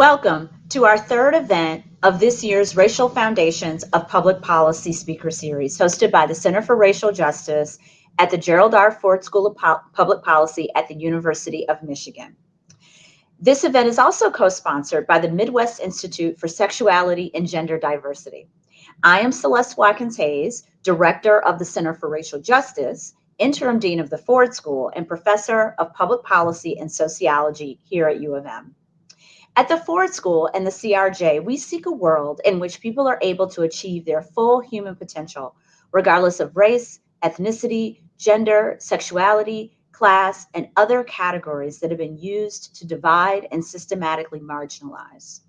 Welcome to our third event of this year's Racial Foundations of Public Policy Speaker Series, hosted by the Center for Racial Justice at the Gerald R. Ford School of Public Policy at the University of Michigan. This event is also co-sponsored by the Midwest Institute for Sexuality and Gender Diversity. I am Celeste Watkins Hayes, Director of the Center for Racial Justice, Interim Dean of the Ford School, and Professor of Public Policy and Sociology here at U of M. At the Ford School and the CRJ, we seek a world in which people are able to achieve their full human potential, regardless of race, ethnicity, gender, sexuality, class, and other categories that have been used to divide and systematically marginalize.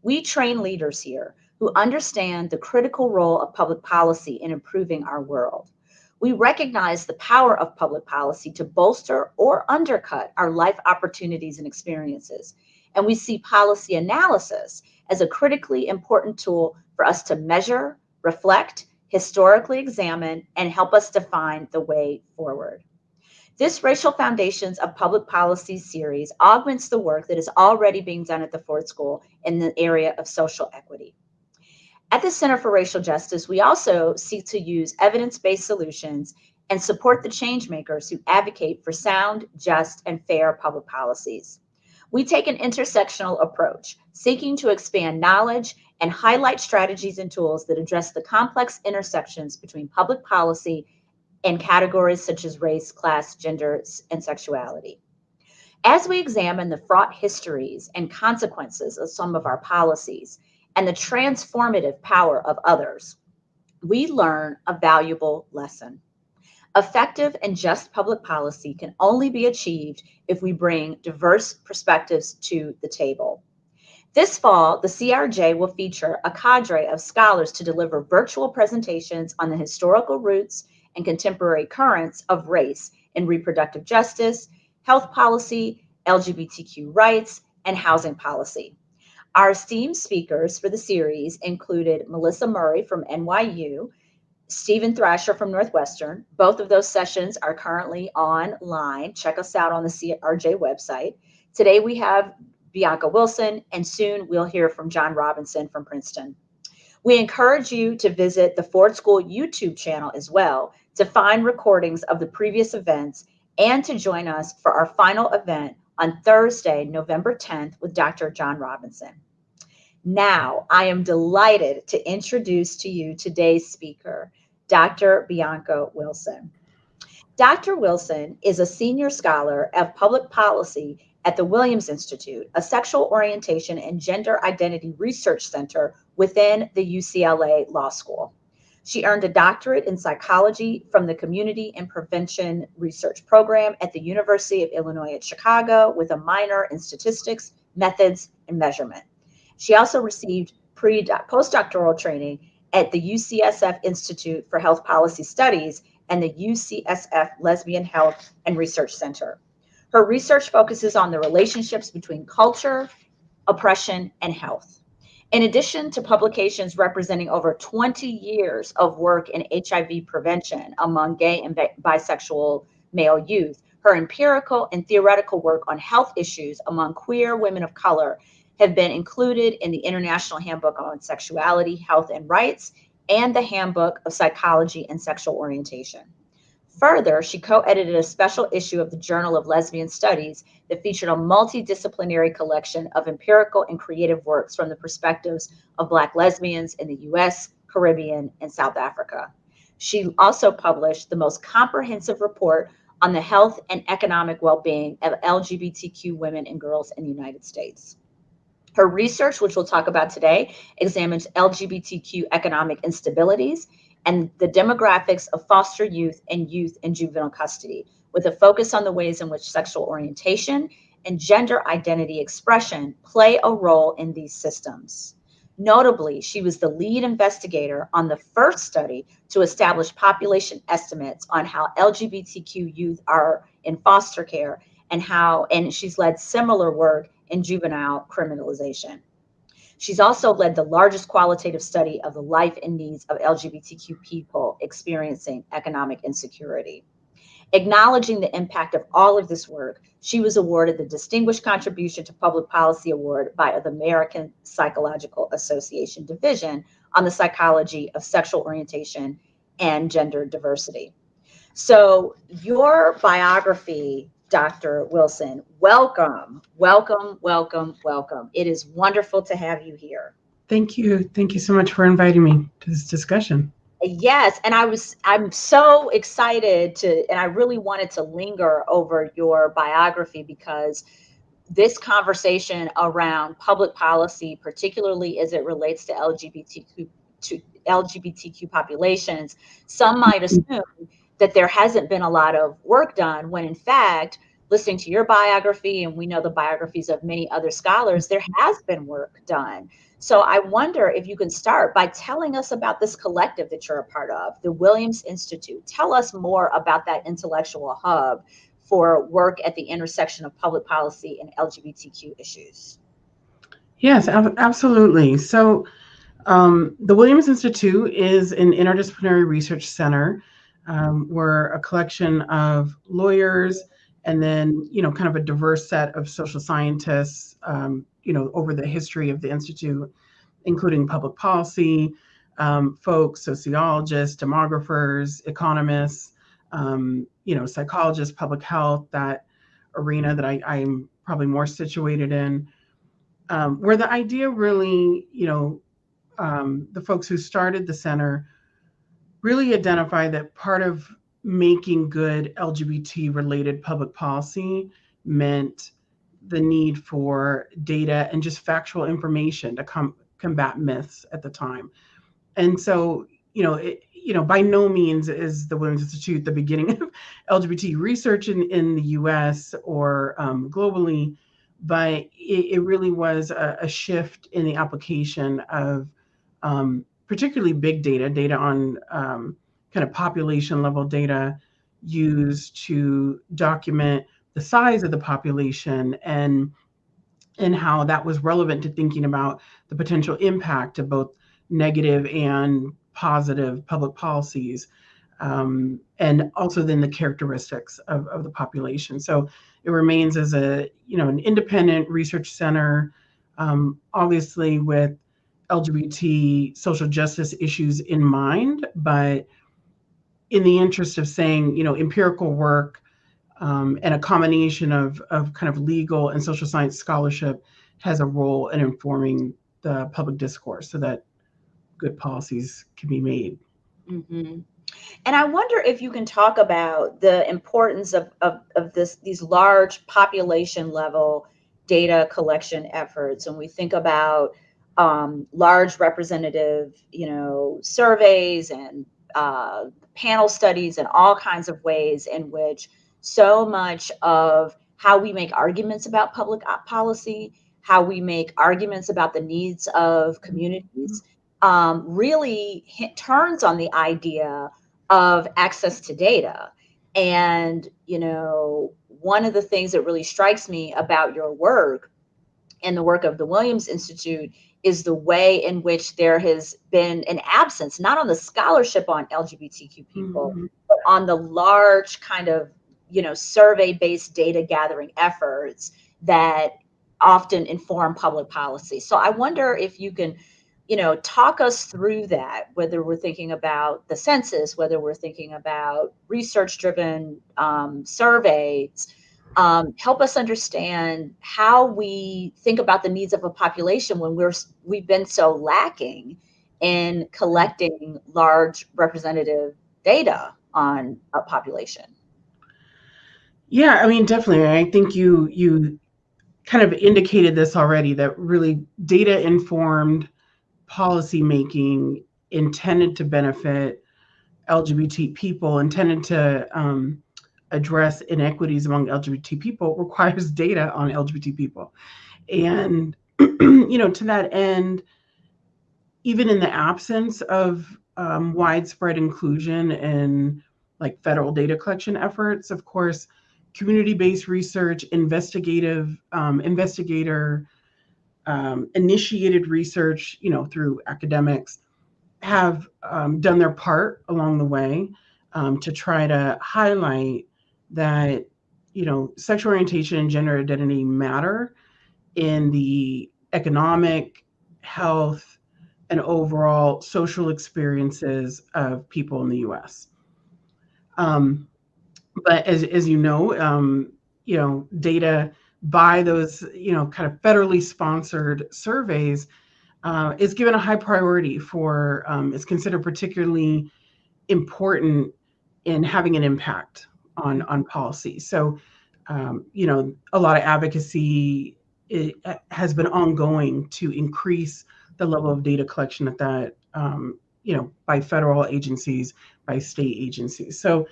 We train leaders here who understand the critical role of public policy in improving our world. We recognize the power of public policy to bolster or undercut our life opportunities and experiences and we see policy analysis as a critically important tool for us to measure, reflect, historically examine, and help us define the way forward. This Racial Foundations of Public Policy series augments the work that is already being done at the Ford School in the area of social equity. At the Center for Racial Justice, we also seek to use evidence-based solutions and support the changemakers who advocate for sound, just, and fair public policies. We take an intersectional approach, seeking to expand knowledge and highlight strategies and tools that address the complex intersections between public policy and categories such as race, class, gender, and sexuality. As we examine the fraught histories and consequences of some of our policies and the transformative power of others, we learn a valuable lesson. Effective and just public policy can only be achieved if we bring diverse perspectives to the table. This fall, the CRJ will feature a cadre of scholars to deliver virtual presentations on the historical roots and contemporary currents of race in reproductive justice, health policy, LGBTQ rights, and housing policy. Our esteemed speakers for the series included Melissa Murray from NYU, Steven Thrasher from Northwestern. Both of those sessions are currently online. Check us out on the CRJ website. Today we have Bianca Wilson, and soon we'll hear from John Robinson from Princeton. We encourage you to visit the Ford School YouTube channel as well to find recordings of the previous events and to join us for our final event on Thursday, November 10th with Dr. John Robinson. Now, I am delighted to introduce to you today's speaker, Dr. Bianca Wilson. Dr. Wilson is a senior scholar of public policy at the Williams Institute, a sexual orientation and gender identity research center within the UCLA Law School. She earned a doctorate in psychology from the Community and Prevention Research Program at the University of Illinois at Chicago with a minor in statistics, methods, and measurement. She also received pre postdoctoral training at the UCSF Institute for Health Policy Studies and the UCSF Lesbian Health and Research Center. Her research focuses on the relationships between culture, oppression, and health. In addition to publications representing over 20 years of work in HIV prevention among gay and bisexual male youth, her empirical and theoretical work on health issues among queer women of color have been included in the International Handbook on Sexuality, Health, and Rights and the Handbook of Psychology and Sexual Orientation. Further, she co edited a special issue of the Journal of Lesbian Studies that featured a multidisciplinary collection of empirical and creative works from the perspectives of Black lesbians in the US, Caribbean, and South Africa. She also published the most comprehensive report on the health and economic well being of LGBTQ women and girls in the United States. Her research, which we'll talk about today, examines LGBTQ economic instabilities and the demographics of foster youth and youth in juvenile custody, with a focus on the ways in which sexual orientation and gender identity expression play a role in these systems. Notably, she was the lead investigator on the first study to establish population estimates on how LGBTQ youth are in foster care and how, and she's led similar work in juvenile criminalization. She's also led the largest qualitative study of the life and needs of LGBTQ people experiencing economic insecurity. Acknowledging the impact of all of this work, she was awarded the Distinguished Contribution to Public Policy Award by the American Psychological Association Division on the Psychology of Sexual Orientation and Gender Diversity. So, your biography, Dr. Wilson, welcome, welcome, welcome, welcome. It is wonderful to have you here. Thank you. Thank you so much for inviting me to this discussion. Yes, and I was I'm so excited to and I really wanted to linger over your biography because this conversation around public policy, particularly as it relates to LGBTQ to LGBTQ populations, some might assume that there hasn't been a lot of work done when in fact listening to your biography and we know the biographies of many other scholars there has been work done so I wonder if you can start by telling us about this collective that you're a part of, the Williams Institute. Tell us more about that intellectual hub for work at the intersection of public policy and LGBTQ issues. Yes, absolutely. So um, the Williams Institute is an interdisciplinary research center. Um, we're a collection of lawyers and then, you know, kind of a diverse set of social scientists, um, you know, over the history of the Institute, including public policy um, folks, sociologists, demographers, economists, um, you know, psychologists, public health, that arena that I, I'm probably more situated in, um, where the idea really, you know, um, the folks who started the center really identify that part of making good LGBT related public policy meant the need for data and just factual information to com- combat myths at the time. And so, you know, it, you know, by no means is the Williams Institute the beginning of LGBT research in, in the US or um, globally, but it, it, really was a, a, shift in the application of um, particularly big data, data on um, kind of population level data used to document the size of the population and and how that was relevant to thinking about the potential impact of both negative and positive public policies um, and also then the characteristics of, of the population. So it remains as a you know an independent research center um, obviously with lgbt social justice issues in mind but in the interest of saying, you know, empirical work um, and a combination of, of kind of legal and social science scholarship has a role in informing the public discourse so that good policies can be made. Mm-hmm. And I wonder if you can talk about the importance of, of, of this these large population level data collection efforts. When we think about um, large representative, you know, surveys and uh, panel studies and all kinds of ways in which so much of how we make arguments about public policy, how we make arguments about the needs of communities, um, really hit, turns on the idea of access to data. And, you know, one of the things that really strikes me about your work and the work of the Williams Institute is the way in which there has been an absence, not on the scholarship on LGBTQ people, mm-hmm. but on the large kind of, you know, survey based data gathering efforts that often inform public policy. So I wonder if you can, you know, talk us through that, whether we're thinking about the census, whether we're thinking about research driven um, surveys um, help us understand how we think about the needs of a population when we're we've been so lacking in collecting large representative data on a population. Yeah, I mean, definitely. I think you you kind of indicated this already that really data informed policy making intended to benefit LGBT people, intended to um, address inequities among LGBT people requires data on LGBT people. And, you know, to that end, even in the absence of um, widespread inclusion and like federal data collection efforts, of course, community-based research, investigative, um, investigator um, initiated research, you know, through academics have um, done their part along the way. um, to try to highlight that you know sexual orientation and gender identity matter in the economic, health, and overall social experiences of people in the U.S. Um, but as as you know, um, you know data by those you know kind of federally sponsored surveys uh, is given a high priority for um, is considered particularly important in having an impact on on policy. So, um, you know, a lot of advocacy it, has been ongoing to increase the level of data collection at that um, you know by federal agencies, by state agencies. So.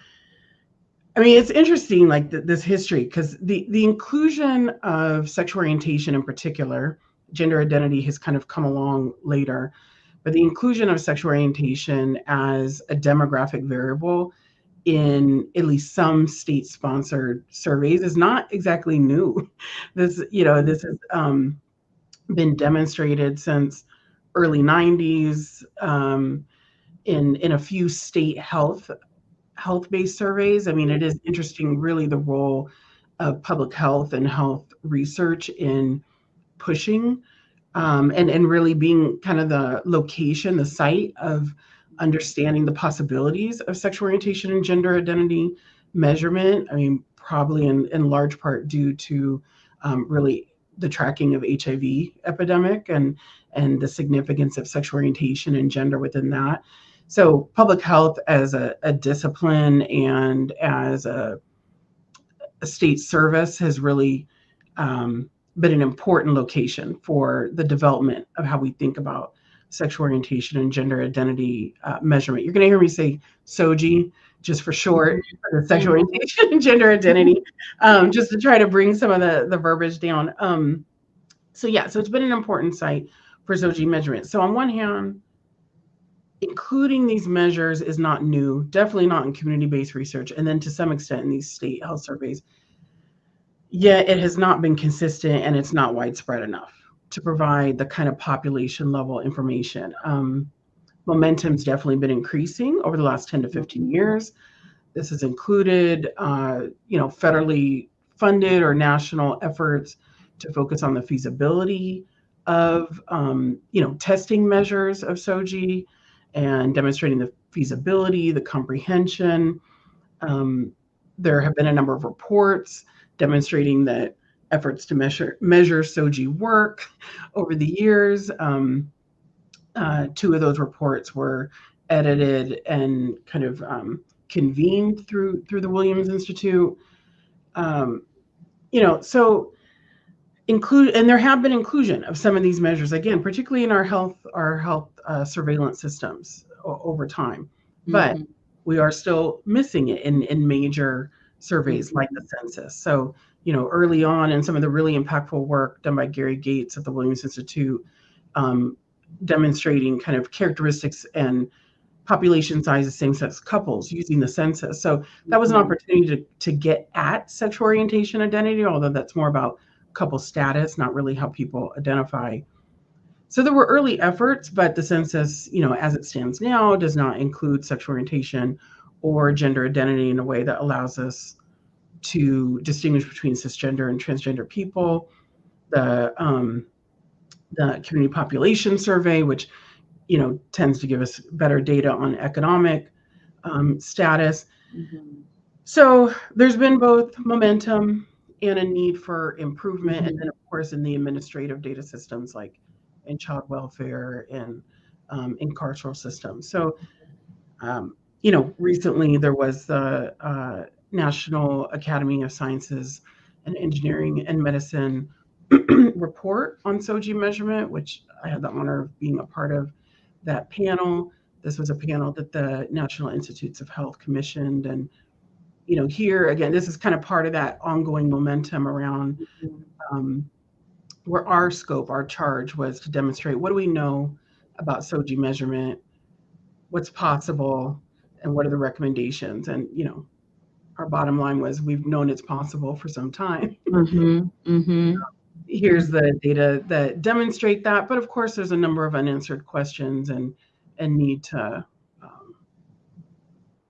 I mean, it's interesting, like th- this history, because the the inclusion of sexual orientation in particular, gender identity has kind of come along later, but the inclusion of sexual orientation as a demographic variable in at least some state sponsored surveys is not exactly new. This, you know, this has um, been demonstrated since early 90s um, in in a few state health health based surveys. I mean, it is interesting, really, the role of public health and health research in pushing um, and and really being kind of the location, the site of understanding the possibilities of sexual orientation and gender identity measurement. I mean, probably in in large part due to um, really the tracking of HIV epidemic and and the significance of sexual orientation and gender within that. So public health as a, a discipline and as a, a, state service has really um, been an important location for the development of how we think about sexual orientation and gender identity uh, measurement. You're going to hear me say SOGI just for short, for sexual mm-hmm. orientation and gender identity, um, just to try to bring some of the, the verbiage down. Um, so yeah, so it's been an important site for SOGI measurement. So on one hand, including these measures is not new, definitely not in community-based research, and then to some extent in these state health surveys. Yet it has not been consistent and it's not widespread enough to provide the kind of population level information. Um, momentum's definitely been increasing over the last 10 to 15 years. This has included, uh, you know, federally funded or national efforts to focus on the feasibility of, um, you know, testing measures of SOGI and demonstrating the feasibility, the comprehension. Um, there have been a number of reports demonstrating that efforts to measure measure SOGI work over the years. Um, uh, two of those reports were edited and kind of um, convened through through the Williams Institute. Um, you know, so include and there have been inclusion of some of these measures again, particularly in our health our health uh, surveillance systems over time, but mm-hmm. we are still missing it in in major surveys like the census. So, you know, early on in some of the really impactful work done by Gary Gates at the Williams Institute, um, demonstrating kind of characteristics and population size of same-sex couples using the census. So that was an mm-hmm. opportunity to, to get at sexual orientation identity, although that's more about couple status, not really how people identify. So there were early efforts, but the census, you know, as it stands now, does not include sexual orientation or gender identity in a way that allows us to distinguish between cisgender and transgender people. The um, the community population survey, which you know tends to give us better data on economic um, status. Mm-hmm. So there's been both momentum and a need for improvement, mm-hmm. and then of course in the administrative data systems like in child welfare and um, in carceral systems. So um, you know, recently there was the uh, National Academy of Sciences and Engineering and Medicine report on SOGI measurement, which I had the honor of being a part of that panel. This was a panel that the National Institutes of Health commissioned. And, you know, here again, this is kind of part of that ongoing momentum around um, where our scope, our charge was to demonstrate what do we know about SOGI measurement, what's possible, and what are the recommendations and you know our bottom line was we've known it's possible for some time mm-hmm, mm-hmm. here's the data that demonstrate that but of course there's a number of unanswered questions and and need to um,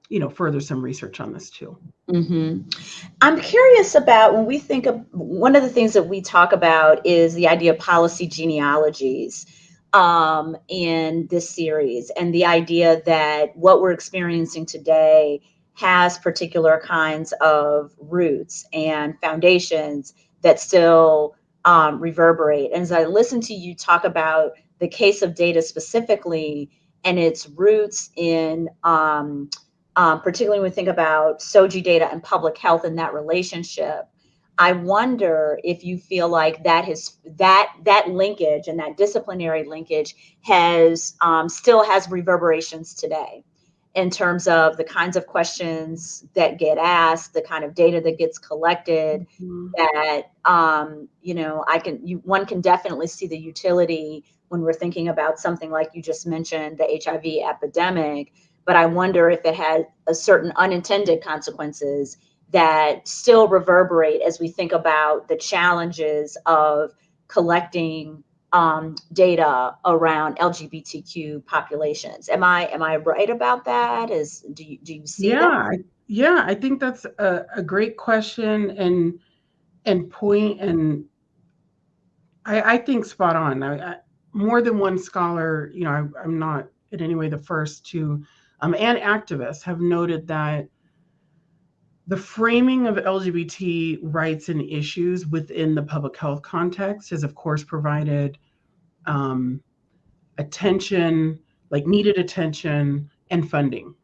you know, further some research on this too. Mm-hmm. I'm curious about when we think of one of the things that we talk about is the idea of policy genealogies um, in this series, and the idea that what we're experiencing today has particular kinds of roots and foundations that still um, reverberate. And as I listen to you talk about the case of data specifically and its roots in um, um, particularly when we think about SOGI data and public health and that relationship. I wonder if you feel like that has that that linkage and that disciplinary linkage has um, still has reverberations today in terms of the kinds of questions that get asked, the kind of data that gets collected. Mm-hmm. That um, you know, I can you, one can definitely see the utility when we're thinking about something like you just mentioned, the HIV epidemic but I wonder if it had a certain unintended consequences that still reverberate as we think about the challenges of collecting um, data around LGBTQ populations. Am I am I right about that? Is do you do you see yeah, that? Yeah, I think that's a, a great question and and point and I, I think spot on. I, I, more than one scholar, you know, I, I'm not in any way the first to um, and activists have noted that the framing of LGBT rights and issues within the public health context has, of course, provided um, attention, like needed attention and funding.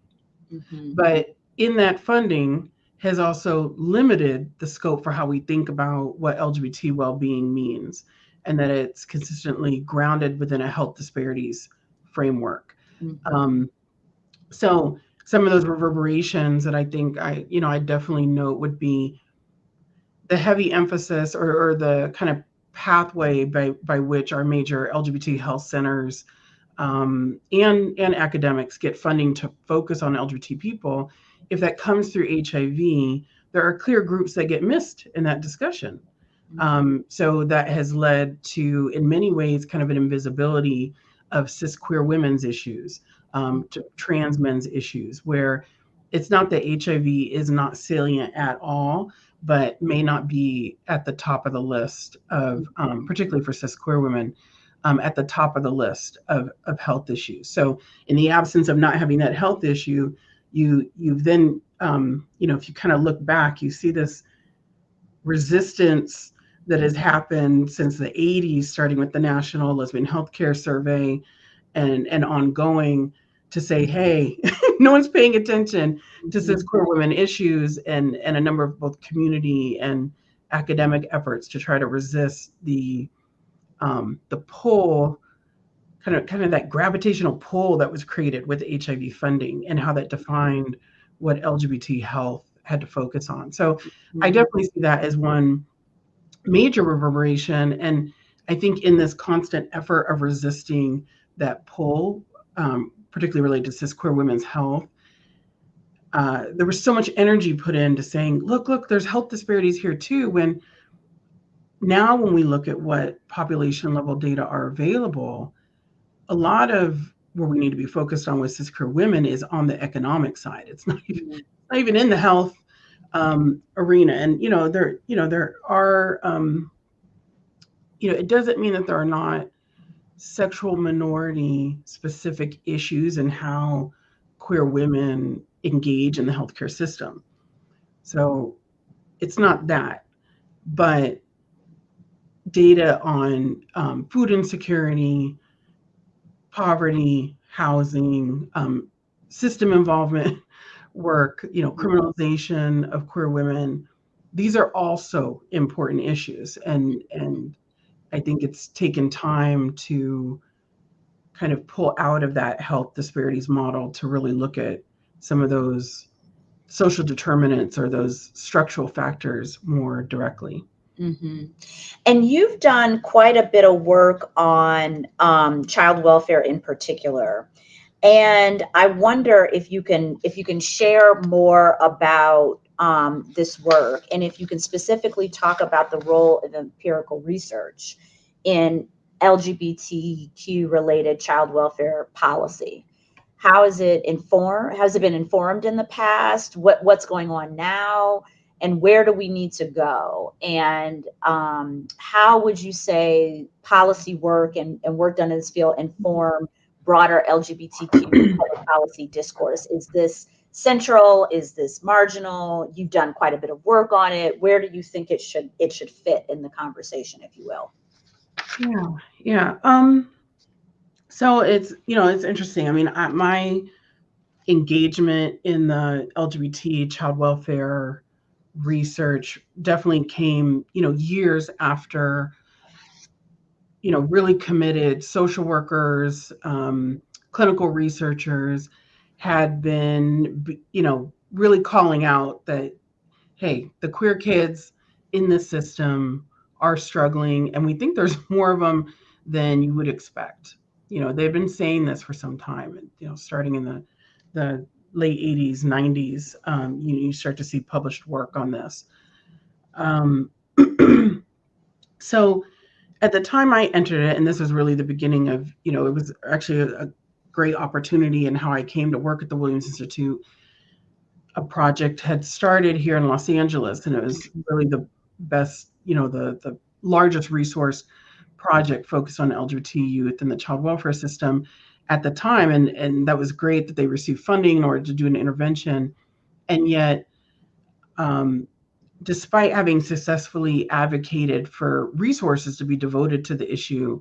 Mm-hmm. But in that funding has also limited the scope for how we think about what LGBT well being means and that it's consistently grounded within a health disparities framework. Mm-hmm. Um, so some of those reverberations that I think I, you know, I definitely note would be the heavy emphasis or, or the kind of pathway by by which our major LGBT health centers um, and and academics get funding to focus on LGBT people. If that comes through HIV, there are clear groups that get missed in that discussion. Mm-hmm. Um, so that has led to, in many ways, kind of an invisibility of cis queer women's issues, um, to trans men's issues, where it's not that HIV is not salient at all, but may not be at the top of the list of, um, particularly for cis queer women, um, at the top of the list of, of health issues. So, in the absence of not having that health issue, you you've then um, you know if you kind of look back, you see this resistance that has happened since the 80s, starting with the National Lesbian Healthcare Survey, and and ongoing to say, hey, no one's paying attention to cis mm-hmm. queer women issues and, and a number of both community and academic efforts to try to resist the um, the pull, kind of kind of that gravitational pull that was created with HIV funding and how that defined what LGBT health had to focus on. So mm-hmm. I definitely see that as one major reverberation. And I think in this constant effort of resisting that pull, um, particularly related to cis queer women's health, uh, there was so much energy put into saying, look, look, there's health disparities here too. When now, when we look at what population level data are available, a lot of where we need to be focused on with cis queer women is on the economic side. It's not even, mm-hmm. not even in the health um, arena. And you know, there, you know, there are, um, you know, it doesn't mean that there are not sexual minority specific issues and how queer women engage in the healthcare system. So it's not that, but data on um, food insecurity, poverty, housing, um, system involvement work, you know, criminalization of queer women. These are also important issues, and and I think it's taken time to kind of pull out of that health disparities model to really look at some of those social determinants or those structural factors more directly. Mm-hmm. And you've done quite a bit of work on um, child welfare in particular, and I wonder if you can if you can share more about um, this work, and if you can specifically talk about the role of empirical research in LGBTQ related child welfare policy. how is it informed? Has it been informed in the past? What what's going on now? And where do we need to go? And um, how would you say policy work and, and work done in this field inform broader LGBTQ policy discourse? Is this central? Is this marginal? You've done quite a bit of work on it. Where do you think it should it should fit in the conversation, if you will? Yeah, yeah. Um, so it's you know it's interesting. I mean, I, my engagement in the LGBT child welfare research definitely came you know years after you know really committed social workers, um, clinical researchers had been, you know, really calling out that, hey, the queer kids in the system are struggling, and we think there's more of them than you would expect. You know, they've been saying this for some time, you know, starting in the the late 80s, 90s, um, you, you start to see published work on this. Um, so at the time I entered it, and this was really the beginning of, you know, it was actually a great opportunity and how I came to work at the Williams Institute. A project had started here in Los Angeles, and it was really the best, you know, the the largest resource project focused on LGBT youth in the child welfare system at the time, and and that was great that they received funding in order to do an intervention, and yet. Um, despite having successfully advocated for resources to be devoted to the issue,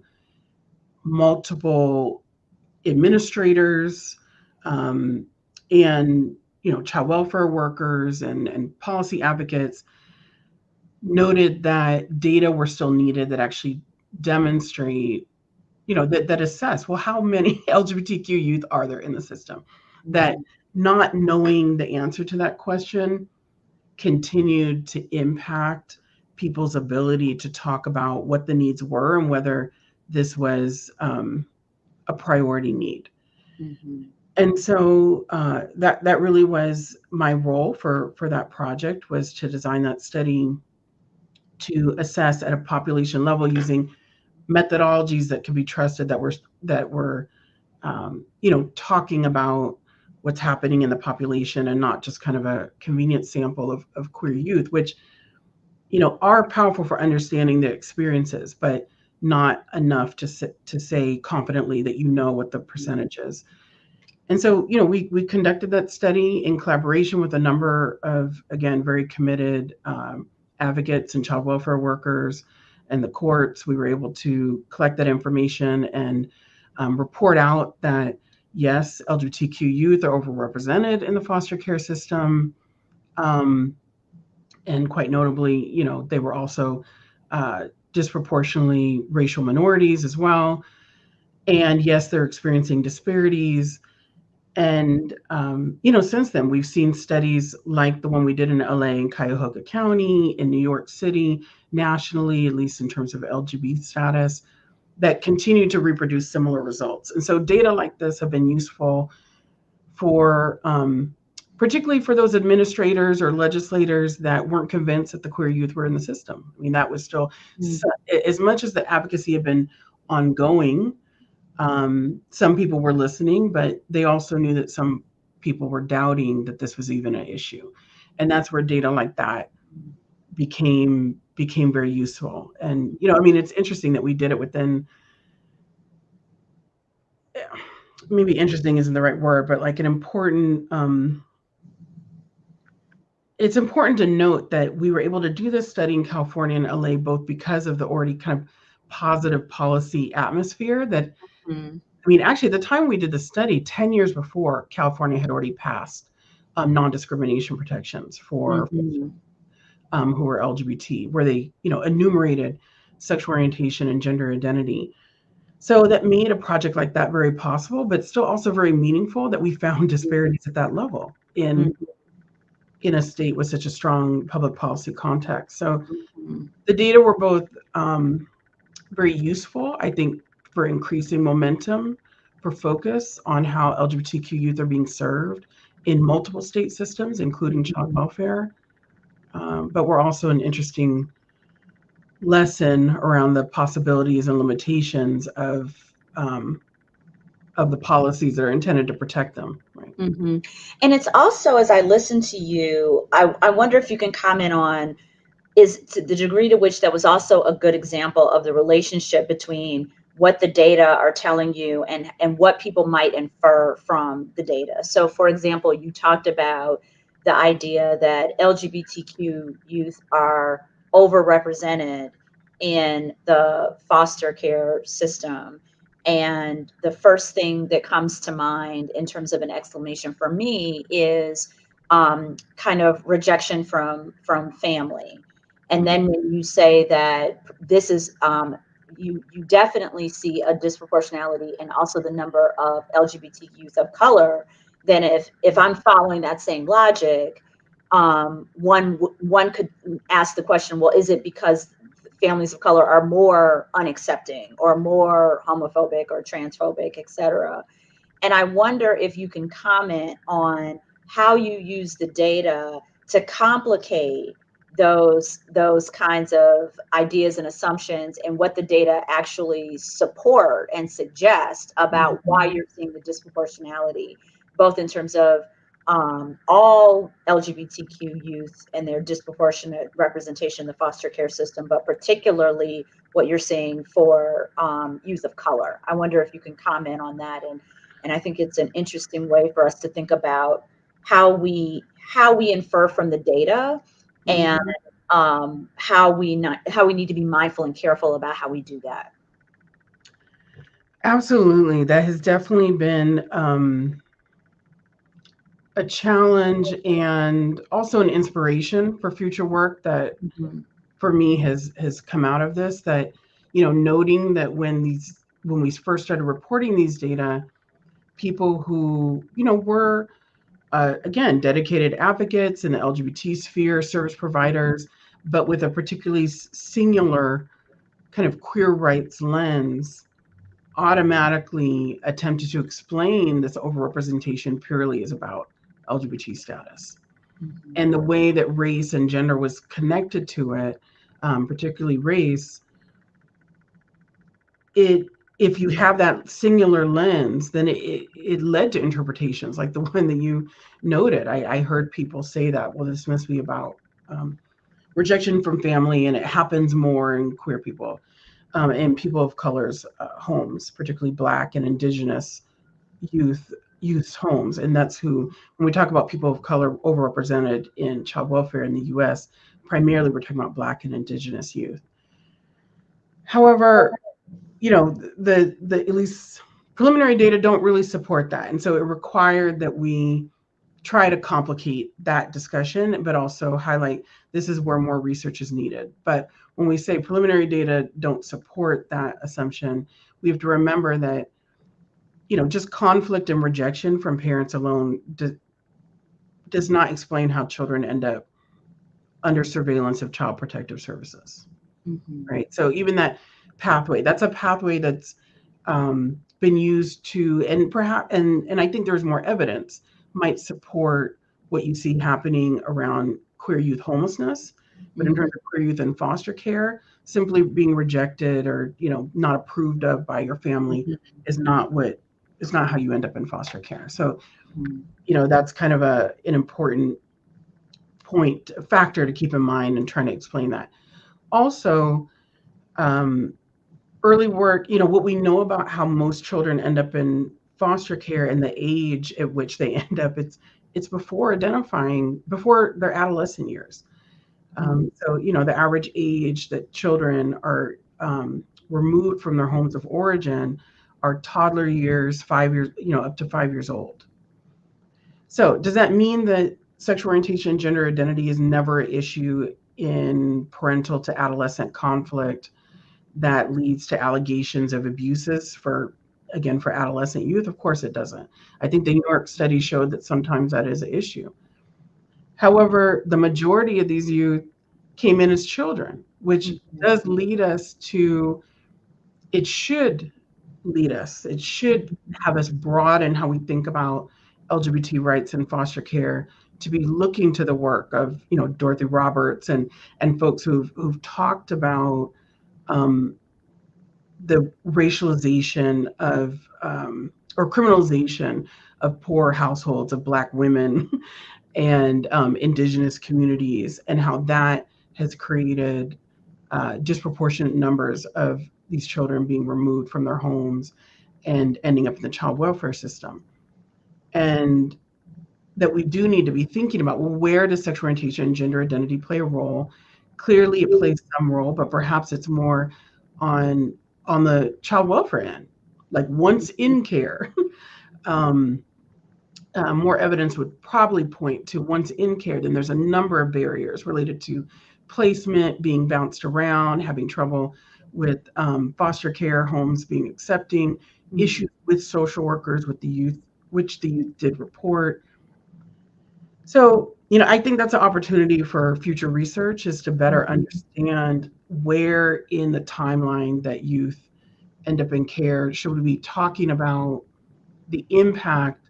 multiple administrators um, and you know child welfare workers and, and policy advocates noted that data were still needed that actually demonstrate you know that, that assess well how many lgbtq youth are there in the system? That not knowing the answer to that question continued to impact people's ability to talk about what the needs were and whether this was um, a priority need. Mm-hmm. And so uh, that that really was my role for for that project was to design that study to assess at a population level using methodologies that can be trusted that were that were um, you know talking about what's happening in the population and not just kind of a convenient sample of, of queer youth which you know are powerful for understanding the experiences but not enough to to say confidently that you know what the percentage is. And so, you know, we we conducted that study in collaboration with a number of again very committed um, advocates and child welfare workers and the courts. We were able to collect that information and um, report out that yes, LGBTQ youth are overrepresented in the foster care system. Um, and quite notably, you know, they were also uh, disproportionately racial minorities as well. And yes, they're experiencing disparities. And, um, you know, since then, we've seen studies like the one we did in LA and Cuyahoga County, in New York City, nationally, at least in terms of LGBT status, that continue to reproduce similar results. And so data like this have been useful for um, particularly for those administrators or legislators that weren't convinced that the queer youth were in the system. I mean, that was still mm-hmm. as much as the advocacy had been ongoing. Um, some people were listening, but they also knew that some people were doubting that this was even an issue, and that's where data like that became became very useful. And you know, I mean, it's interesting that we did it within. Maybe interesting isn't the right word, but like an important um, it's important to note that we were able to do this study in California and LA both because of the already kind of positive policy atmosphere that mm-hmm. I mean, actually, at the time we did the study, 10 years before, California had already passed um, non-discrimination protections for mm-hmm. um, who were LGBT, where they, you know, enumerated sexual orientation and gender identity. So that made a project like that very possible, but still also very meaningful that we found disparities at that level in mm-hmm in a state with such a strong public policy context. So mm-hmm. the data were both um, very useful, I think, for increasing momentum for focus on how LGBTQ youth are being served in multiple state systems, including child mm-hmm. welfare. Um, but we're also an interesting lesson around the possibilities and limitations of um, of the policies that are intended to protect them. Right. Mm-hmm. And it's also, as I listen to you, I, I wonder if you can comment on is to the degree to which that was also a good example of the relationship between what the data are telling you and and what people might infer from the data. So for example, you talked about the idea that LGBTQ youth are overrepresented in the foster care system. And the first thing that comes to mind in terms of an exclamation for me is um, kind of rejection from from family. And then when you say that this is um, you you definitely see a disproportionality and also the number of LGBT youth of color, then if if I'm following that same logic, um, one one could ask the question, well, is it because families of color are more unaccepting or more homophobic or transphobic, et cetera? And I wonder if you can comment on how you use the data to complicate those those kinds of ideas and assumptions and what the data actually support and suggest about mm-hmm. why you're seeing the disproportionality both in terms of um, all LGBTQ youth and their disproportionate representation in the foster care system, but particularly what you're seeing for um, youth of color. I wonder if you can comment on that, and and I think it's an interesting way for us to think about how we how we infer from the data and mm-hmm. um, how we not how we need to be mindful and careful about how we do that. Absolutely, that has definitely been um, a challenge and also an inspiration for future work that mm-hmm. for me has has come out of this. That you know, noting that when these when we first started reporting these data, people who you know were uh, again, dedicated advocates in the LGBT sphere, service providers, but with a particularly singular kind of queer rights lens, automatically attempted to explain this overrepresentation purely is about LGBT status. Mm-hmm. And the way that race and gender was connected to it, um, particularly race, it if you have that singular lens, then it, it, it, led to interpretations like the one that you noted. I, I heard people say that, well, this must be about um, rejection from family, and it happens more in queer people um, and people of colors uh, homes, particularly Black and Indigenous youth youth homes, and that's who. When we talk about people of color overrepresented in child welfare in the U.S., primarily we're talking about Black and Indigenous youth. However, you know, the the at least preliminary data don't really support that, and so it required that we try to complicate that discussion, but also highlight this is where more research is needed. But when we say preliminary data don't support that assumption, we have to remember that, you know, just conflict and rejection from parents alone do, does not explain how children end up under surveillance of child protective services. Mm-hmm. Right. So even that pathway. That's a pathway that's um, been used to, and perhaps, and and I think there's more evidence might support what you see happening around queer youth homelessness. But in mm-hmm. terms of queer youth in foster care, simply being rejected or you know not approved of by your family mm-hmm. is not what is not how you end up in foster care. So, mm-hmm. you know that's kind of a an important point factor to keep in mind and trying to explain that. Also, um, early work, you know, what we know about how most children end up in foster care and the age at which they end up, it's it's before identifying, before their adolescent years. Um, so, you know, the average age that children are um, removed from their homes of origin are toddler years, five years, you know, up to five years old. So, does that mean that sexual orientation and gender identity is never an issue in parental to adolescent conflict that leads to allegations of abuses for again for adolescent youth of course it doesn't i think the new york study showed that sometimes that is an issue however the majority of these youth came in as children which mm-hmm. does lead us to it should lead us. It should have us broaden how we think about lgbt rights and foster care to be looking to the work of you know dorothy roberts and and folks who've who've talked about um, the racialization of um, or criminalization of poor households of Black women and um, Indigenous communities, and how that has created uh, disproportionate numbers of these children being removed from their homes and ending up in the child welfare system. And that we do need to be thinking about well, where does sexual orientation and gender identity play a role? Clearly, it plays some role, but perhaps it's more on on the child welfare end, like once in care. um, uh, more evidence would probably point to once in care, then there's a number of barriers related to placement, being bounced around, having trouble with um, foster care homes being accepting, mm-hmm. issues with social workers, with the youth, which the youth did report. So, you know, I think that's an opportunity for future research is to better mm-hmm. understand where in the timeline that youth end up in care should we be talking about the impact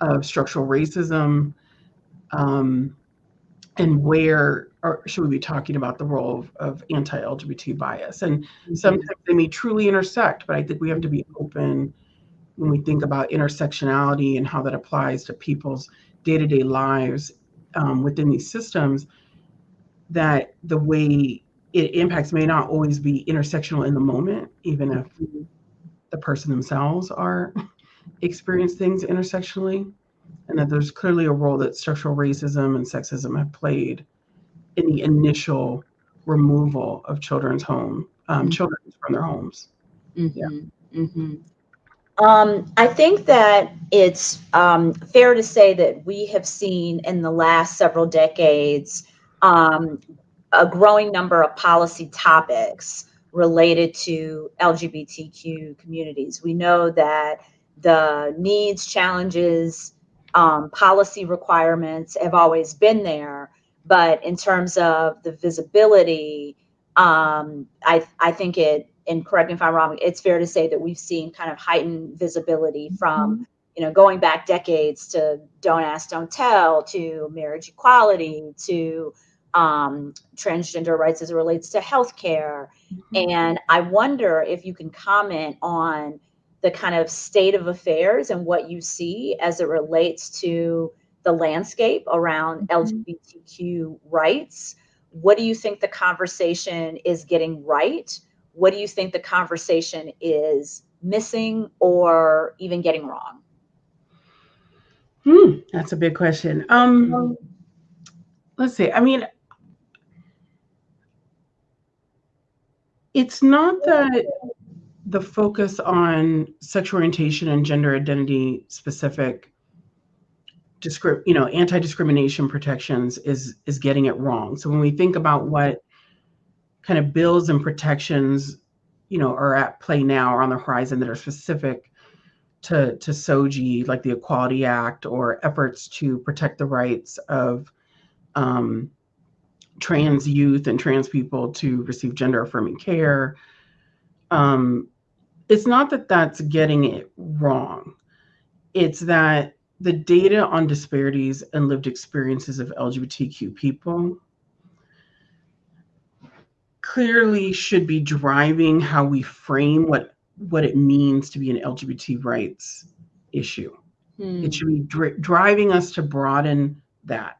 of structural racism um, and where or should we be talking about the role of, of anti-lgbt bias and mm-hmm. sometimes they may truly intersect but i think we have to be open when we think about intersectionality and how that applies to people's day-to-day lives um, within these systems that the way it impacts may not always be intersectional in the moment even if mm-hmm. the person themselves are experience things intersectionally, and that there's clearly a role that structural racism and sexism have played in the initial removal of children's home, um, mm-hmm. children from their homes. Mm-hmm. Yeah. Mm-hmm. Um, I think that it's um, fair to say that we have seen in the last several decades um, a growing number of policy topics related to LGBTQ communities. We know that the needs, challenges, um, policy requirements have always been there. But in terms of the visibility, um, I, I think it, and correct me if I'm wrong, it's fair to say that we've seen kind of heightened visibility from, mm-hmm. you know, going back decades to Don't Ask, Don't Tell, to marriage equality, to um, transgender rights as it relates to healthcare. Mm-hmm. And I wonder if you can comment on the kind of state of affairs and what you see as it relates to the landscape around mm-hmm. LGBTQ rights. What do you think the conversation is getting right? What do you think the conversation is missing or even getting wrong? Hmm, that's a big question. Um, let's see. I mean, it's not that the focus on sexual orientation and gender identity specific you know anti-discrimination protections is is getting it wrong so when we think about what kind of bills and protections you know are at play now or on the horizon that are specific to to SOGI, like the Equality Act, or efforts to protect the rights of um, trans youth and trans people to receive gender affirming care. Um, it's not that that's getting it wrong. It's that the data on disparities and lived experiences of LGBTQ people clearly should be driving how we frame what what it means to be an LGBT rights issue. Hmm. It should be dri- driving us to broaden that.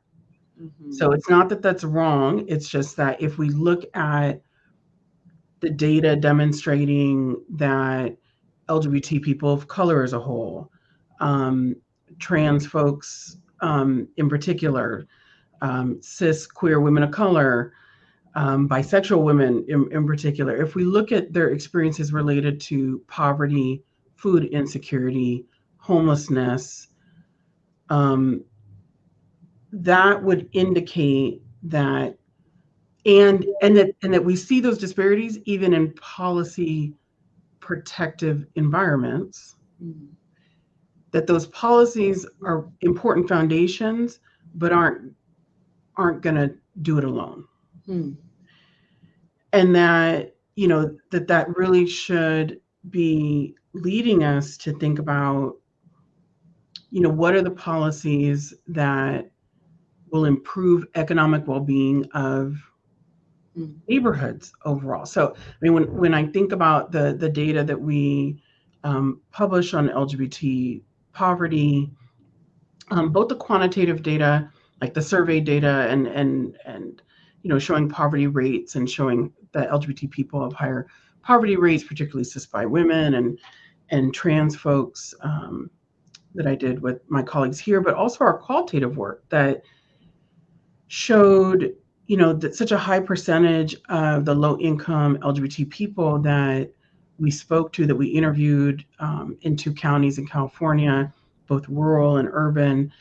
Mm-hmm. So it's not that that's wrong. It's just that if we look at the data demonstrating that LGBT people of color as a whole, um, trans folks um, in particular, um, cis queer women of color, um, bisexual women in, in particular, if we look at their experiences related to poverty, food insecurity, homelessness, um, that would indicate that and and that and that we see those disparities even in policy protective environments mm-hmm. that those policies are important foundations but aren't aren't going to do it alone mm. and that you know that that really should be leading us to think about you know what are the policies that will improve economic well-being of neighborhoods overall. So, I mean, when when I think about the the data that we um, publish on LGBT poverty, um, both the quantitative data, like the survey data, and and and you know showing poverty rates and showing that LGBT people have higher poverty rates, particularly cis-bi women and and trans folks um, that I did with my colleagues here, but also our qualitative work that showed you know that such a high percentage of the low income LGBT people that we spoke to, that we interviewed um, in two counties in California, both rural and urban,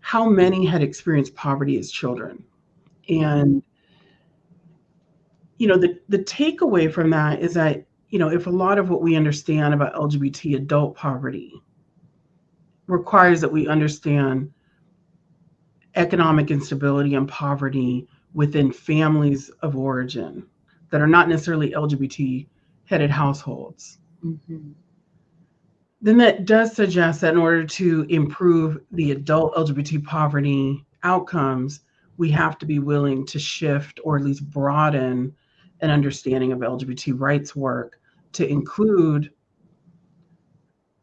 how many had experienced poverty as children. And, you know, the, the takeaway from that is that, you know, if a lot of what we understand about LGBT adult poverty requires that we understand economic instability and poverty within families of origin that are not necessarily LGBT headed households. Mm-hmm. Then that does suggest that in order to improve the adult LGBT poverty outcomes, we have to be willing to shift or at least broaden an understanding of LGBT rights work to include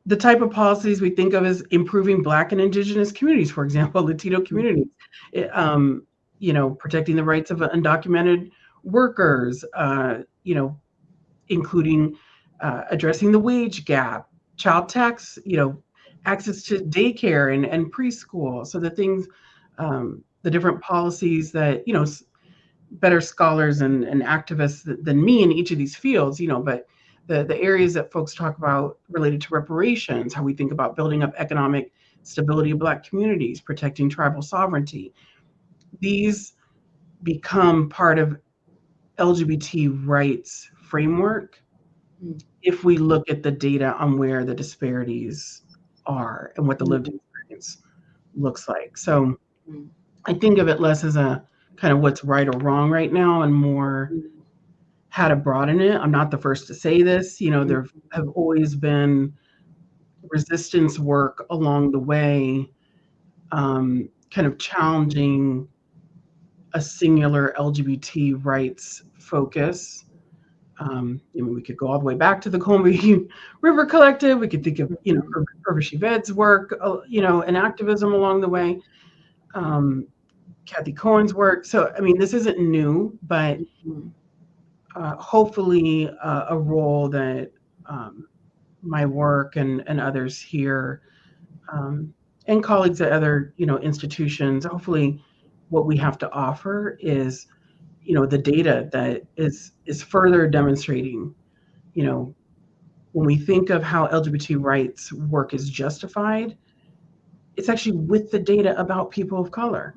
the type of policies we think of as improving Black and Indigenous communities, for example, Latino communities, um, you know, protecting the rights of undocumented workers, uh, you know, including uh, addressing the wage gap, child tax, you know, access to daycare and, and preschool. So the things, um, the different policies that, you know, better scholars and, and activists than me in each of these fields, you know, but the, the areas that folks talk about related to reparations, how we think about building up economic stability of Black communities, protecting tribal sovereignty. These become part of LGBT rights framework mm. if we look at the data on where the disparities are and what the lived experience looks like. So mm. I think of it less as a kind of what's right or wrong right now and more. How to broaden it. I'm not the first to say this. You know, there have always been resistance work along the way, um, kind of challenging a singular LGBT rights focus um, I mean, we could go all the way back to the Combahee River Collective. We could think of, you know, Urvashi Vaid's work, uh, you know, and activism along the way. Um, Cathy Cohen's work. So, I mean, this isn't new, but uh, hopefully uh, a role that um, my work and, and others here um, and colleagues at other, you know, institutions, hopefully what we have to offer is you know the data that is is further demonstrating you know when we think of how lgbt rights work is justified it's actually with the data about people of color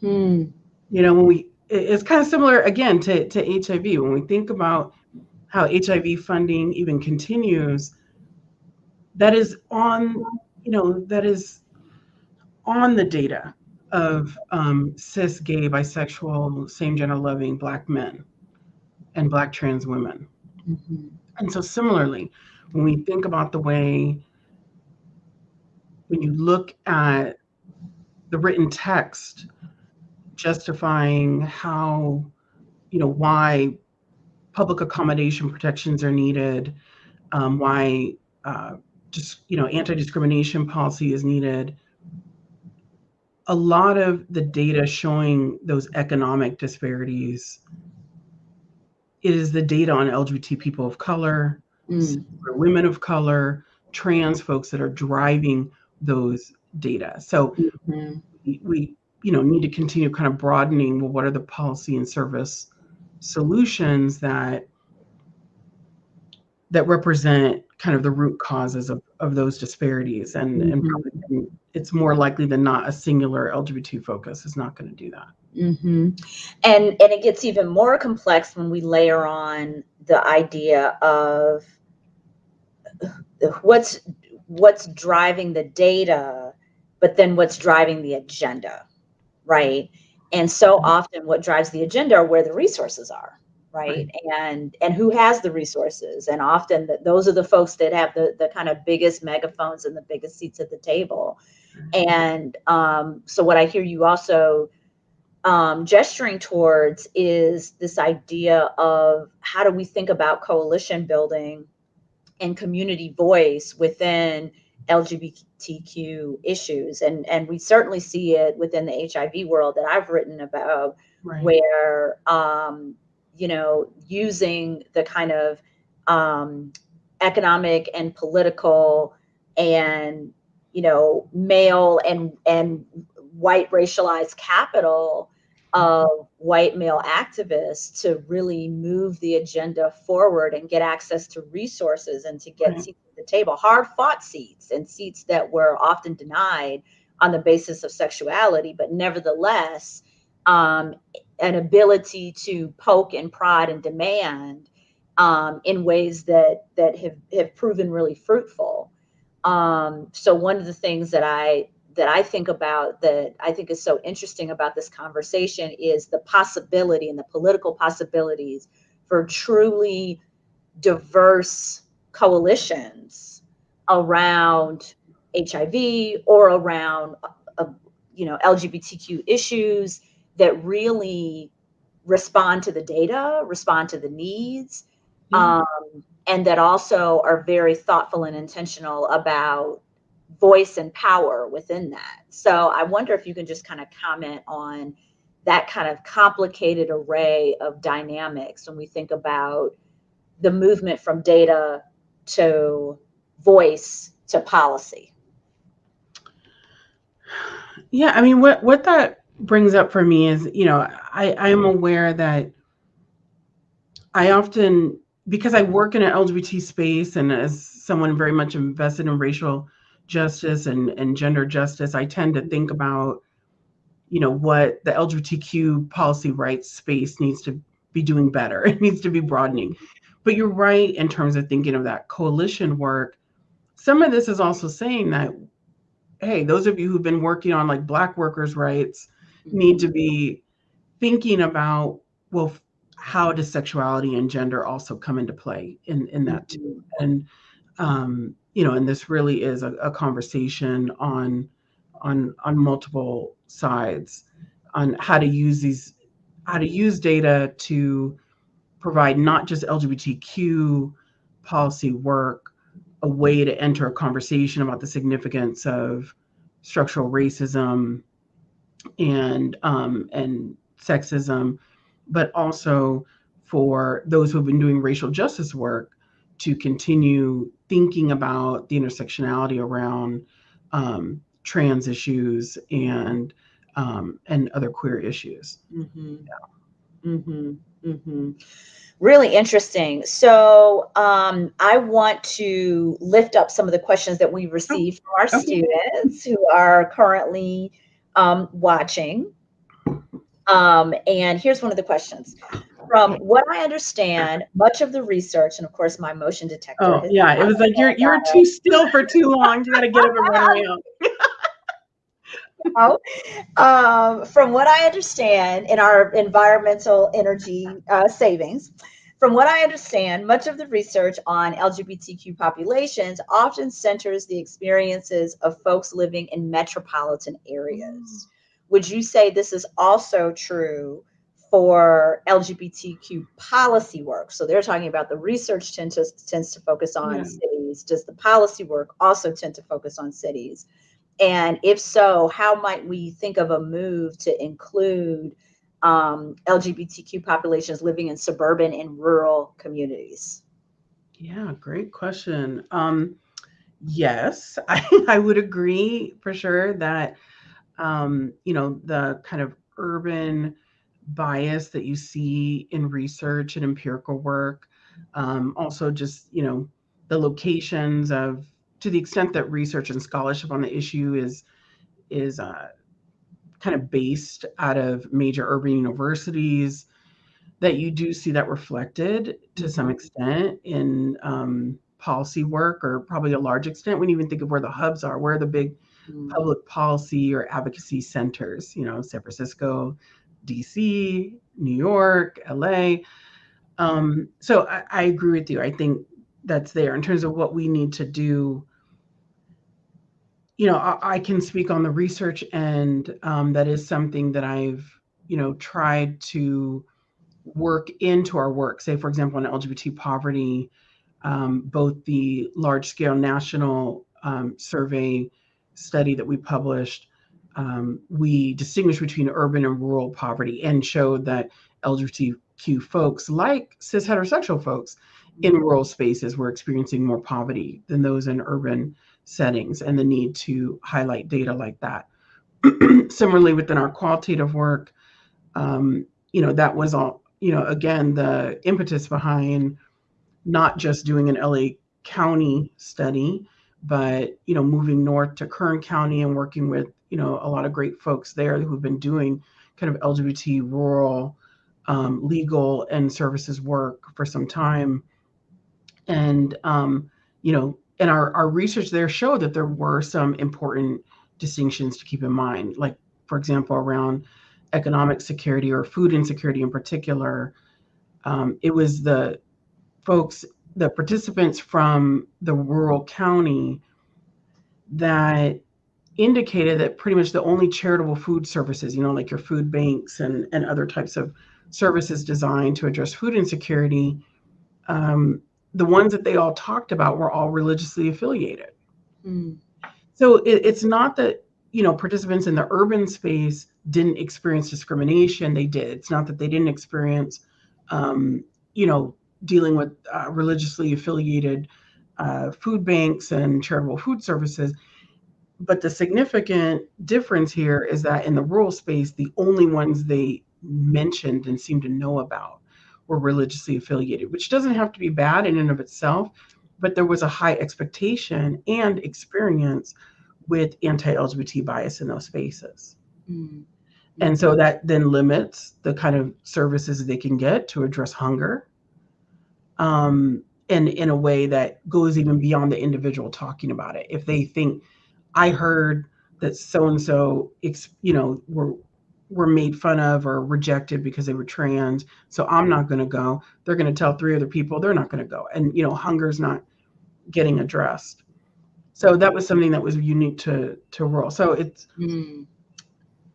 hmm. you know when we it's kind of similar again to, to hiv when we think about how hiv funding even continues that is on you know that is on the data of um, cis, gay, bisexual, same gender loving Black men and Black trans women. Mm-hmm. And so, similarly, when we think about the way, when you look at the written text justifying how, you know, why public accommodation protections are needed, um, why uh, just, you know, anti discrimination policy is needed a lot of the data showing those economic disparities is the data on LGBT people of color, mm. women of color, trans folks that are driving those data. So mm-hmm. we, we, you know, need to continue kind of broadening. Well, what are the policy and service solutions that that represent kind of the root causes of, of those disparities and, mm-hmm. and probably it's more likely than not a singular lgbt focus is not going to do that mm-hmm. and and it gets even more complex when we layer on the idea of what's what's driving the data but then what's driving the agenda right and so mm-hmm. often what drives the agenda are where the resources are right? right? and and who has the resources and often the, those are the folks that have the the kind of biggest megaphones and the biggest seats at the table mm-hmm. and um, so what i hear you also um, gesturing towards is this idea of how do we think about coalition building and community voice within LGBTQ issues. And, and we certainly see it within the HIV world that I've written about, right. where, um, you know, using the kind of um, economic and political and, you know, male and, and white racialized capital of white male activists to really move the agenda forward and get access to resources and to get right. The table, hard fought seats and seats that were often denied on the basis of sexuality, but nevertheless, um, an ability to poke and prod and demand um, in ways that that have, have proven really fruitful. Um, so one of the things that I that I think about that I think is so interesting about this conversation is the possibility and the political possibilities for truly diverse coalitions around HIV or around uh, you know LGBTQ issues that really respond to the data, respond to the needs, mm-hmm. um, and that also are very thoughtful and intentional about voice and power within that. So I wonder if you can just kind of comment on that kind of complicated array of dynamics when we think about the movement from data to voice to policy. Yeah, I mean, what what that brings up for me is, you know, I I am aware that I often because I work in an LGBT space and as someone very much invested in racial justice and, and gender justice, I tend to think about, you know, what the LGBTQ policy rights space needs to be doing better. It needs to be broadening. But you're right in terms of thinking of that coalition work. Some of this is also saying that, hey, those of you who've been working on like Black workers' rights need to be thinking about, well, how does sexuality and gender also come into play in, in that too? And um, you know, and this really is a, a conversation on on on multiple sides on how to use these how to use data to provide not just LGBTQ policy work, a way to enter a conversation about the significance of structural racism and um, and sexism, but also for those who have been doing racial justice work to continue thinking about the intersectionality around um, trans issues and um, and other queer issues. Mm-hmm. Yeah. Mm-hmm. Mm-hmm. Really interesting. So um, I want to lift up some of the questions that we received oh, from our okay. students who are currently um, watching. Um, and here's one of the questions from what I understand, much of the research, and of course, my motion detector. Oh, yeah. It was like you're you're too still for too long. You got to get up and run around. Oh, um, from what I understand, in our environmental energy uh, savings, from what I understand, much of the research on LGBTQ populations often centers the experiences of folks living in metropolitan areas. Mm. Would you say this is also true for LGBTQ policy work. So they're talking about the research tend to, tends to focus on yeah. cities. Does the policy work also tend to focus on cities? And if so, how might we think of a move to include um, LGBTQ populations living in suburban and rural communities? Yeah, great question. Um, yes, I, I would agree for sure that, um, you know, the kind of urban bias that you see in research and empirical work. Um, also, just you know, the locations of to the extent that research and scholarship on the issue is is uh, kind of based out of major urban universities that you do see that reflected to some mm-hmm. extent in um, policy work or probably a large extent when you even think of where the hubs are where are the big mm. public policy or advocacy centers you know san francisco DC, New York, LA. Um, so I, I agree with you. I think that's there in terms of what we need to do. You know, I, I can speak on the research end. Um, that is something that I've, you know, tried to work into our work. Say, for example, in LGBT poverty, um, both the large scale national um, survey study that we published, um, we distinguished between urban and rural poverty and showed that LGBTQ folks, like cis heterosexual folks in rural spaces, were experiencing more poverty than those in urban settings, and the need to highlight data like that. Similarly, within our qualitative work, um, you know, that was all, you know, again, the impetus behind not just doing an LA County study, but you know, moving north to Kern County and working with you know a lot of great folks there who've been doing kind of LGBT rural um, legal and services work for some time, and um, you know, and our our research there showed that there were some important distinctions to keep in mind, like for example around economic security or food insecurity in particular. Um, it was the folks, the participants from the rural county that indicated that pretty much the only charitable food services, you know, like your food banks and, and other types of services designed to address food insecurity, um, the ones that they all talked about were all religiously affiliated. Mm. So it, it's not that, you know, participants in the urban space didn't experience discrimination. They did. It's not that they didn't experience, um, you know, dealing with uh, religiously affiliated uh, food banks and charitable food services. But the significant difference here is that in the rural space, the only ones they mentioned and seemed to know about were religiously affiliated, which doesn't have to be bad in and of itself, but there was a high expectation and experience with anti LGBT bias in those spaces. Mm-hmm. And so that then limits the kind of services they can get to address hunger um, and in a way that goes even beyond the individual talking about it. If they think, I heard that so and so, you know, were were made fun of or rejected because they were trans, so I'm not going to go. They're going to tell three other people they're not going to go, and you know, hunger's not getting addressed. So that was something that was unique to to rural. So it's. Mm.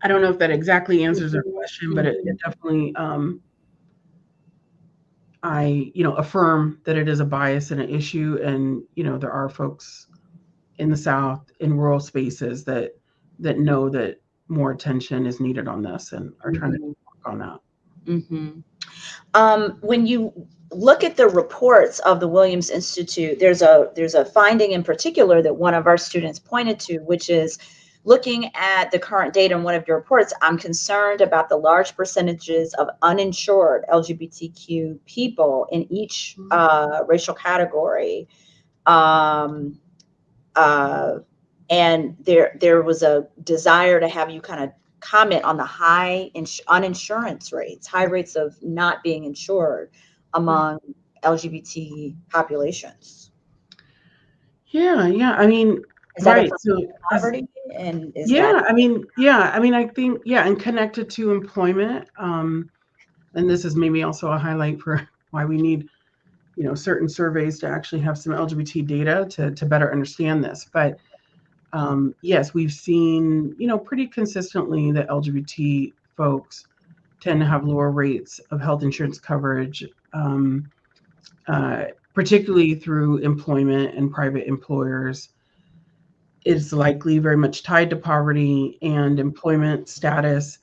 I don't know if that exactly answers their question, but it, it definitely um, I, you know, affirm that it is a bias and an issue. And, you know, there are folks in the South in rural spaces that that know that more attention is needed on this and are trying mm-hmm. to work on that. Mm-hmm. Um, when you look at the reports of the Williams Institute, there's a there's a finding in particular that one of our students pointed to, which is looking at the current data in one of your reports, I'm concerned about the large percentages of uninsured LGBTQ people in each mm-hmm. uh, racial category. Um, uh, and there, there was a desire to have you kind of comment on the high ins- uninsurance rates, high rates of not being insured among LGBT populations. Yeah, yeah. I mean, is right. so poverty? And yeah, that- I mean, yeah, I mean, I think, yeah, and connected to employment. Um, and this is maybe also a highlight for why we need, you know, certain surveys to actually have some LGBT data to, to better understand this. But um, yes, we've seen, you know, pretty consistently that LGBT folks tend to have lower rates of health insurance coverage, um, uh, particularly through employment and private employers It's likely very much tied to poverty and employment status.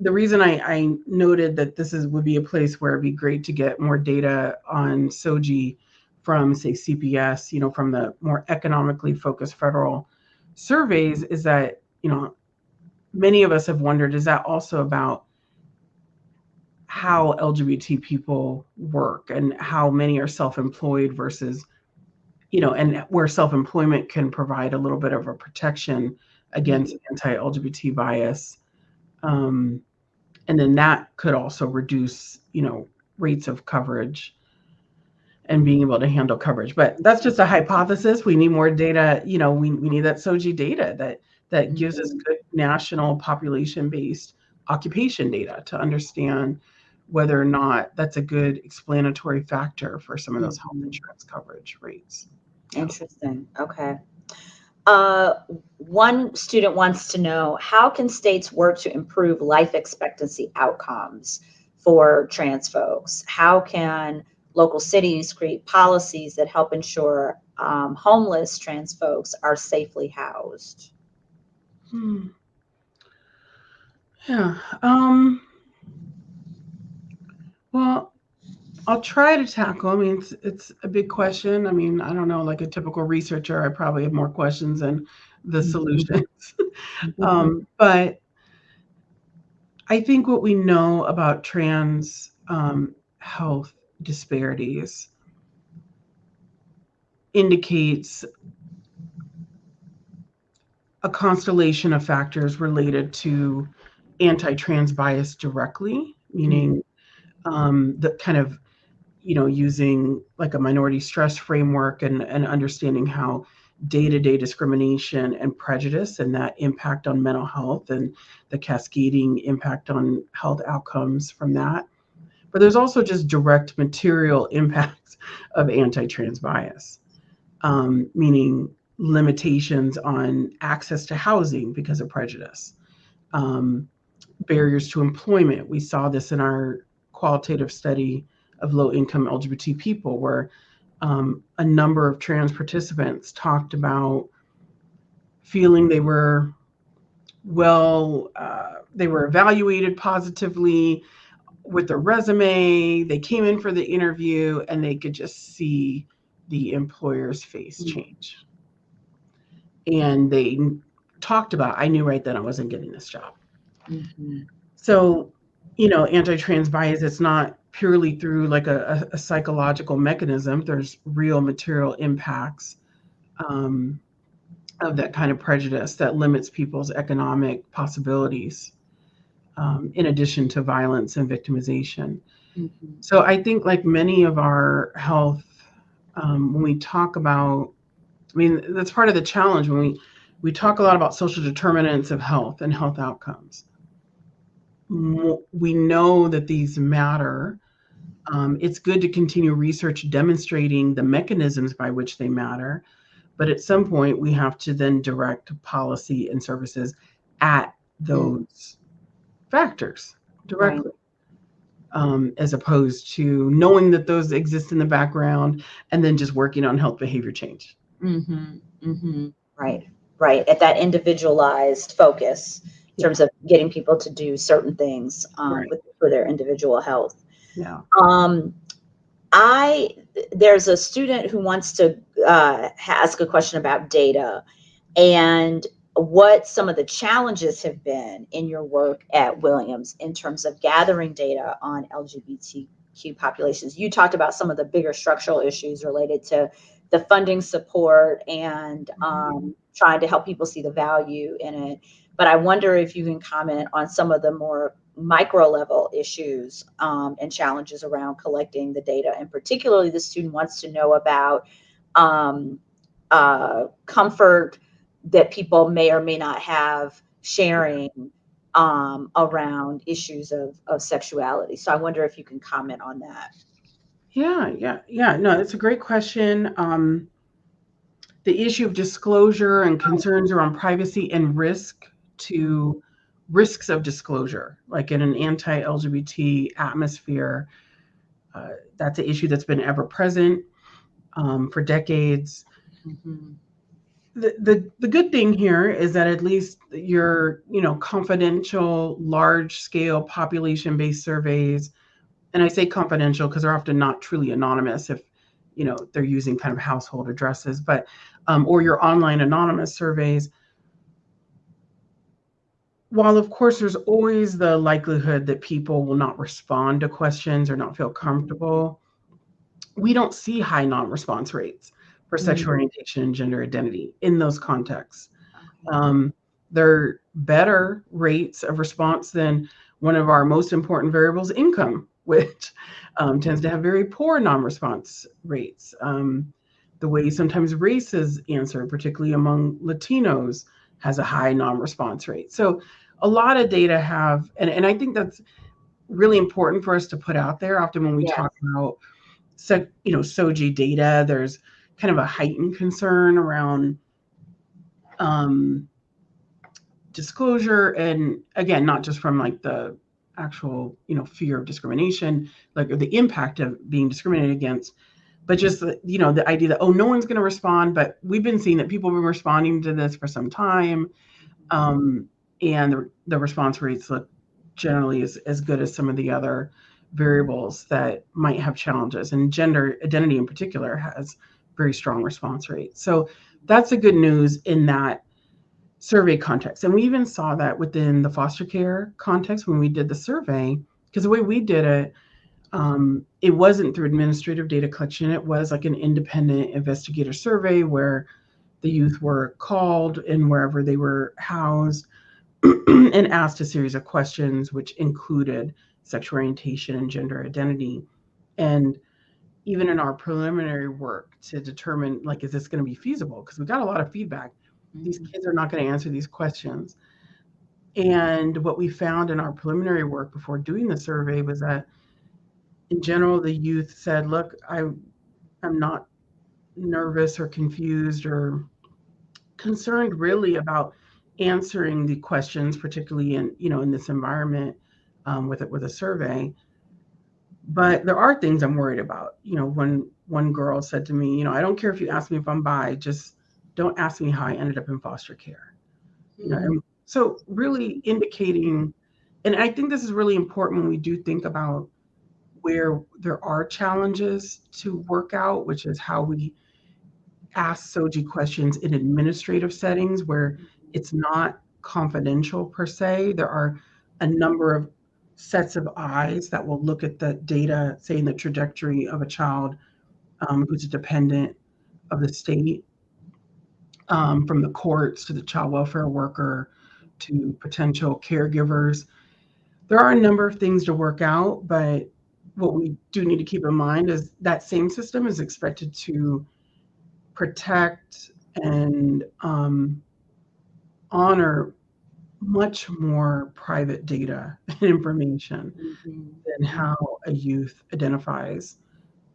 The reason I, I noted that this is would be a place where it'd be great to get more data on SOGI from, say, CPS, you know, from the more economically focused federal surveys, is that, you know, many of us have wondered, is that also about how LGBT people work and how many are self-employed versus you know, and where self-employment can provide a little bit of a protection against mm-hmm. anti-LGBT bias. Um, and then that could also reduce, you know, rates of coverage and being able to handle coverage. But that's just a hypothesis. We need more data. You know, we, we need that SOGI data that that gives us mm-hmm. good national population-based occupation data to understand whether or not that's a good explanatory factor for some of those health mm-hmm. insurance coverage rates. Interesting. Okay. Uh, one student wants to know how can states work to improve life expectancy outcomes for trans folks? How can local cities create policies that help ensure um, homeless trans folks are safely housed? Hmm. Yeah. Um, well, I'll try to tackle. I mean, it's it's a big question. I mean, I don't know. Like a typical researcher, I probably have more questions than the Mhm. solutions. um, but I think what we know about trans um, health disparities indicates a constellation of factors related to anti-trans bias directly, meaning um, the kind of you know using like a minority stress framework and, and understanding how day-to-day discrimination and prejudice and that impact on mental health and the cascading impact on health outcomes from that but there's also just direct material impacts of anti-trans bias um, meaning limitations on access to housing because of prejudice um, barriers to employment. We saw this in our qualitative study of low income LGBT people, where um, a number of trans participants talked about feeling they were well, uh, they were evaluated positively with their resume. They came in for the interview and they could just see the employer's face Mm. change. And they talked about, I knew right then I wasn't getting this job. Mhm. So, you know, anti-trans bias, it's not purely through like a, a, a psychological mechanism. There's real material impacts um, of that kind of prejudice that limits people's economic possibilities, um, in addition to violence and victimization. Mhm. So I think like many of our health, um, when we talk about, I mean, that's part of the challenge when we we talk a lot about social determinants of health and health outcomes. We know that these matter. Um, it's good to continue research demonstrating the mechanisms by which they matter, but at some point we have to then direct policy and services at those factors directly um, as opposed to knowing that those exist in the background and then just working on health behavior change. Mm-hmm, mm-hmm. Right. Right. At that individualized focus in terms of getting people to do certain things um, Right. with, for their individual health. Yeah. Um, I there's a student who wants to uh, ask a question about data and what some of the challenges have been in your work at Williams in terms of gathering data on LGBTQ populations. You talked about some of the bigger structural issues related to the funding support and um, trying to help people see the value in it. But I wonder if you can comment on some of the more micro level issues um, and challenges around collecting the data. And particularly, the student wants to know about um, uh, comfort that people may or may not have sharing um, around issues of, of sexuality. So I wonder if you can comment on that. Yeah, yeah, yeah. No, it's a great question. Um, the issue of disclosure and concerns around privacy and risk to risks of disclosure, like in an anti LGBT atmosphere, uh, that's an issue that's been ever present um, for decades. Mm-hmm. The, the good thing here is that at least your you know confidential large scale population based surveys and I say confidential because they're often not truly anonymous if you know they're using kind of household addresses, but um, or your online anonymous surveys. While of course there's always the likelihood that people will not respond to questions or not feel comfortable, we don't see high non-response rates for sexual Mhm. orientation and gender identity in those contexts. Um, they're better rates of response than one of our most important variables, income, which um, tends to have very poor non-response rates. Um, the way sometimes race is answered, particularly among Latinos, has a high non-response rate. So a lot of data have, and, and I think that's really important for us to put out there. Often when we Yes. talk about, so, you know, SOGI data, there's kind of a heightened concern around um, disclosure and again not just from like the actual, you know, fear of discrimination, like or the impact of being discriminated against, but just the, you know the idea that oh no one's going to respond, but we've been seeing that people have been responding to this for some time, um, and the, the response rates look generally as, as good as some of the other variables that might have challenges, and gender identity in particular has very strong response rate. So that's the good news in that survey context. And we even saw that within the foster care context when we did the survey, because the way we did it, um, it wasn't through administrative data collection. It was like an independent investigator survey where the youth were called and wherever they were housed and asked a series of questions, which included sexual orientation and gender identity. And even in our preliminary work to determine like is this going to be feasible? Because we got a lot of feedback. These Mm-hmm. kids are not going to answer these questions. And what we found in our preliminary work before doing the survey was that in general the youth said look i i'm not nervous or confused or concerned really about answering the questions particularly in you know in this environment um, with it with a survey but there are things I'm worried about. You know, when one girl said to me, you know, I don't care if you ask me if I'm bi, just don't ask me how I ended up in foster care. You know, mm-hmm. and so really indicating, and I think this is really important when we do think about where there are challenges to work out, which is how we ask SOGI questions in administrative settings where mm-hmm. it's not confidential per se. There are a number of sets of eyes that will look at the data, saying the trajectory of a child um, who's a dependent of the state, um, from the courts to the child welfare worker to potential caregivers. There are a number of things to work out, but what we do need to keep in mind is that same system is expected to protect and um, honor much more private data and information Mhm. than how a youth identifies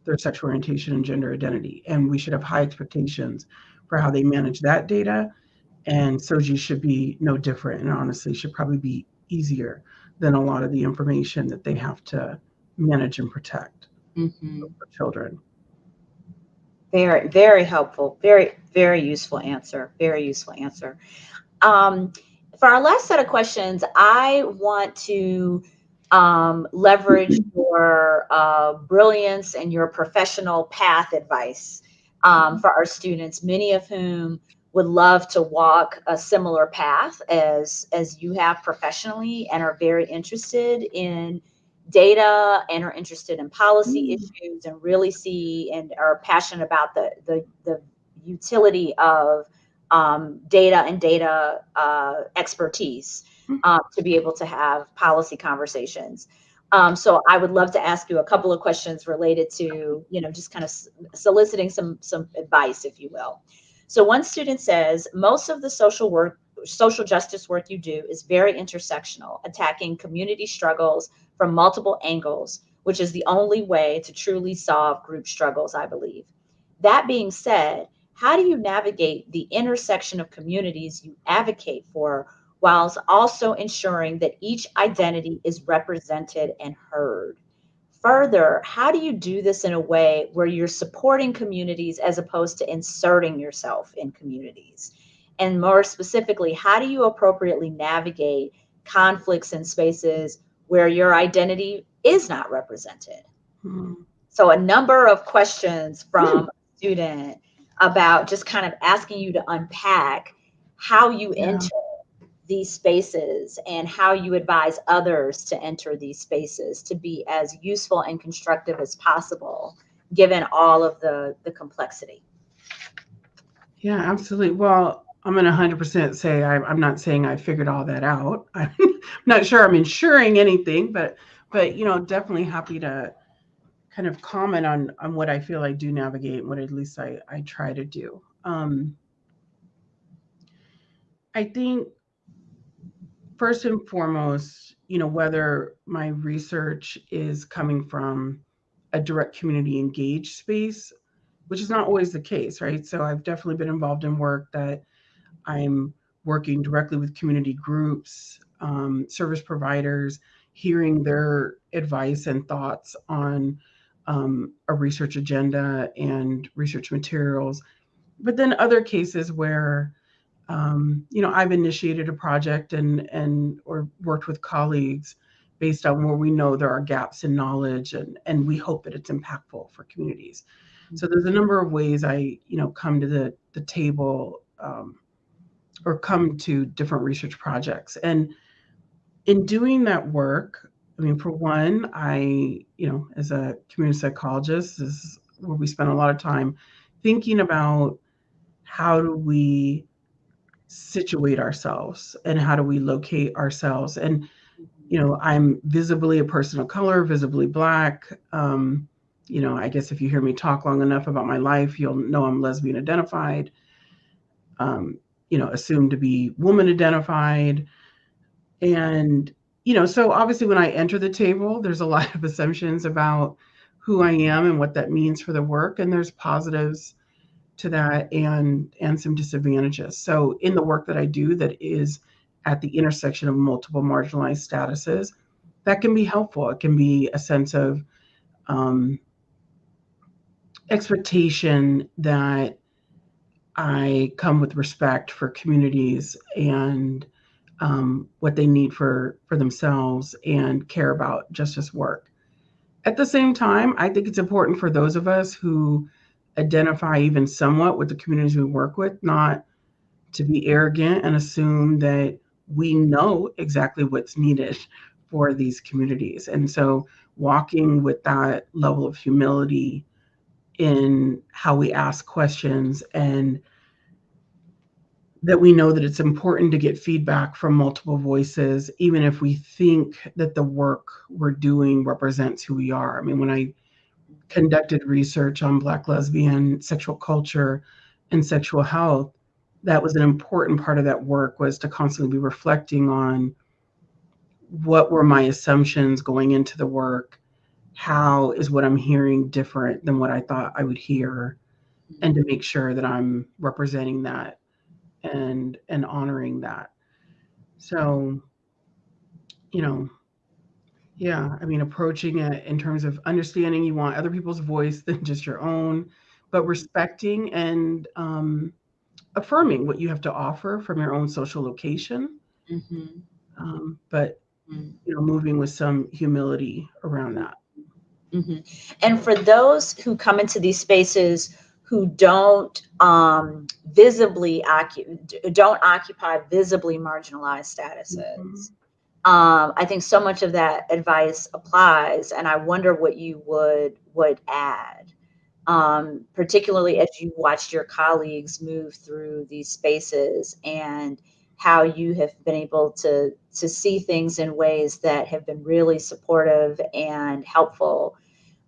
their sexual orientation and gender identity. And we should have high expectations for how they manage that data. And SOGI should be no different, and honestly, should probably be easier than a lot of the information that they have to manage and protect Mhm. for children. Very, very helpful. Very, very useful answer. Very useful answer. Um, for our last set of questions, I want to um, leverage your uh, brilliance and your professional path advice um, for our students, many of whom would love to walk a similar path as as you have professionally and are very interested in data and are interested in policy Mm. issues and really see and are passionate about the the, the utility of um, data and data uh, expertise Mhm. um, to be able to have policy conversations. Um, so I would love to ask you a couple of questions related to, you know, just kind of soliciting some some advice, if you will. So one student says most of the social work, social justice work you do is very intersectional, attacking community struggles from multiple angles, which is the only way to truly solve group struggles, I believe. That being said, how do you navigate the intersection of communities you advocate for whilst also ensuring that each identity is represented and heard? Further, how do you do this in a way where you're supporting communities as opposed to inserting yourself in communities? And more specifically, how do you appropriately navigate conflicts in spaces where your identity is not represented? Hmm. So, a number of questions from a student about just kind of asking you to unpack how you Yeah. enter these spaces and how you advise others to enter these spaces to be as useful and constructive as possible given all of the the complexity Yeah, absolutely. Well, I'm going to 100% say I, I'm not saying I figured all that out. I'm not sure I'm ensuring anything, but but you know, definitely happy to kind of comment on on what I feel I do navigate and what at least I I try to do. Um, I think first and foremost, you know, whether my research is coming from a direct community engaged space, which is not always the case, right? So I've definitely been involved in work that I'm working directly with community groups, um, service providers, hearing their advice and thoughts on um, a research agenda and research materials. But then other cases where, um, you know, I've initiated a project and and or worked with colleagues based on where we know there are gaps in knowledge and and we hope that it's impactful for communities. So there's a number of ways I, you know, come to the the table um, or come to different research projects. And in doing that work, I mean, for one, I, you know, as a community psychologist, this is where we spend a lot of time thinking about how do we situate ourselves and how do we locate ourselves. And, you know, I'm visibly a person of color, visibly black. Um, you know, I guess if you hear me talk long enough about my life, you'll know I'm lesbian identified. Um, you know, assumed to be woman identified. And, you know, so obviously when I enter the table, there's a lot of assumptions about who I am and what that means for the work. And there's positives to that and and some disadvantages. So in the work that I do that is at the intersection of multiple marginalized statuses, that can be helpful. It can be a sense of um, expectation that I come with respect for communities and um, what they need for for themselves and care about justice work. At the same time, I think it's important for those of us who identify even somewhat with the communities we work with, not to be arrogant and assume that we know exactly what's needed for these communities. And so walking with that level of humility in how we ask questions and that we know that it's important to get feedback from multiple voices, even if we think that the work we're doing represents who we are. I mean, when I conducted research on Black lesbian sexual culture and sexual health, that was an important part of that work was to constantly be reflecting on what were my assumptions going into the work how is what I'm hearing different than what I thought I would hear, and to make sure that I'm representing that and and honoring that. So, you know, yeah, I mean, approaching it in terms of understanding you want other people's voice than just your own, but respecting and um, affirming what you have to offer from your own social location. Mm-hmm. Um, but mm. you know, moving with some humility around that. Mm-hmm. And for those who come into these spaces who don't um, visibly don't occupy visibly marginalized statuses, mm-hmm. um, I think so much of that advice applies, and I wonder what you would would add, um, particularly as you watched your colleagues move through these spaces and how you have been able to to see things in ways that have been really supportive and helpful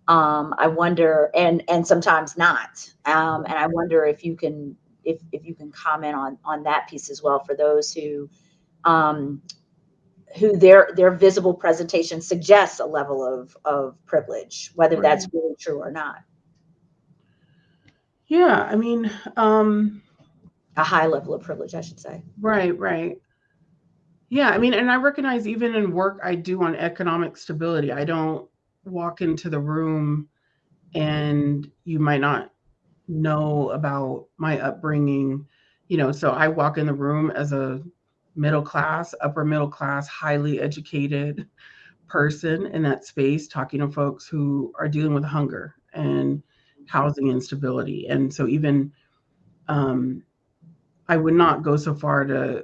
um, I wonder, and and sometimes not. Um, and I wonder if you can if if you can comment on on that piece as well for those who um, who their their visible presentation suggests a level of of privilege, whether right. that's really true or not. Yeah, I mean, um, a high level of privilege, I should say. Right, right. Yeah, I mean, and I recognize even in work I do on economic stability, I don't walk into the room and you might not know about my upbringing you know so i walk in the room as a middle class upper middle class highly educated person in that space talking to folks who are dealing with hunger and housing instability. And so even um, i would not go so far to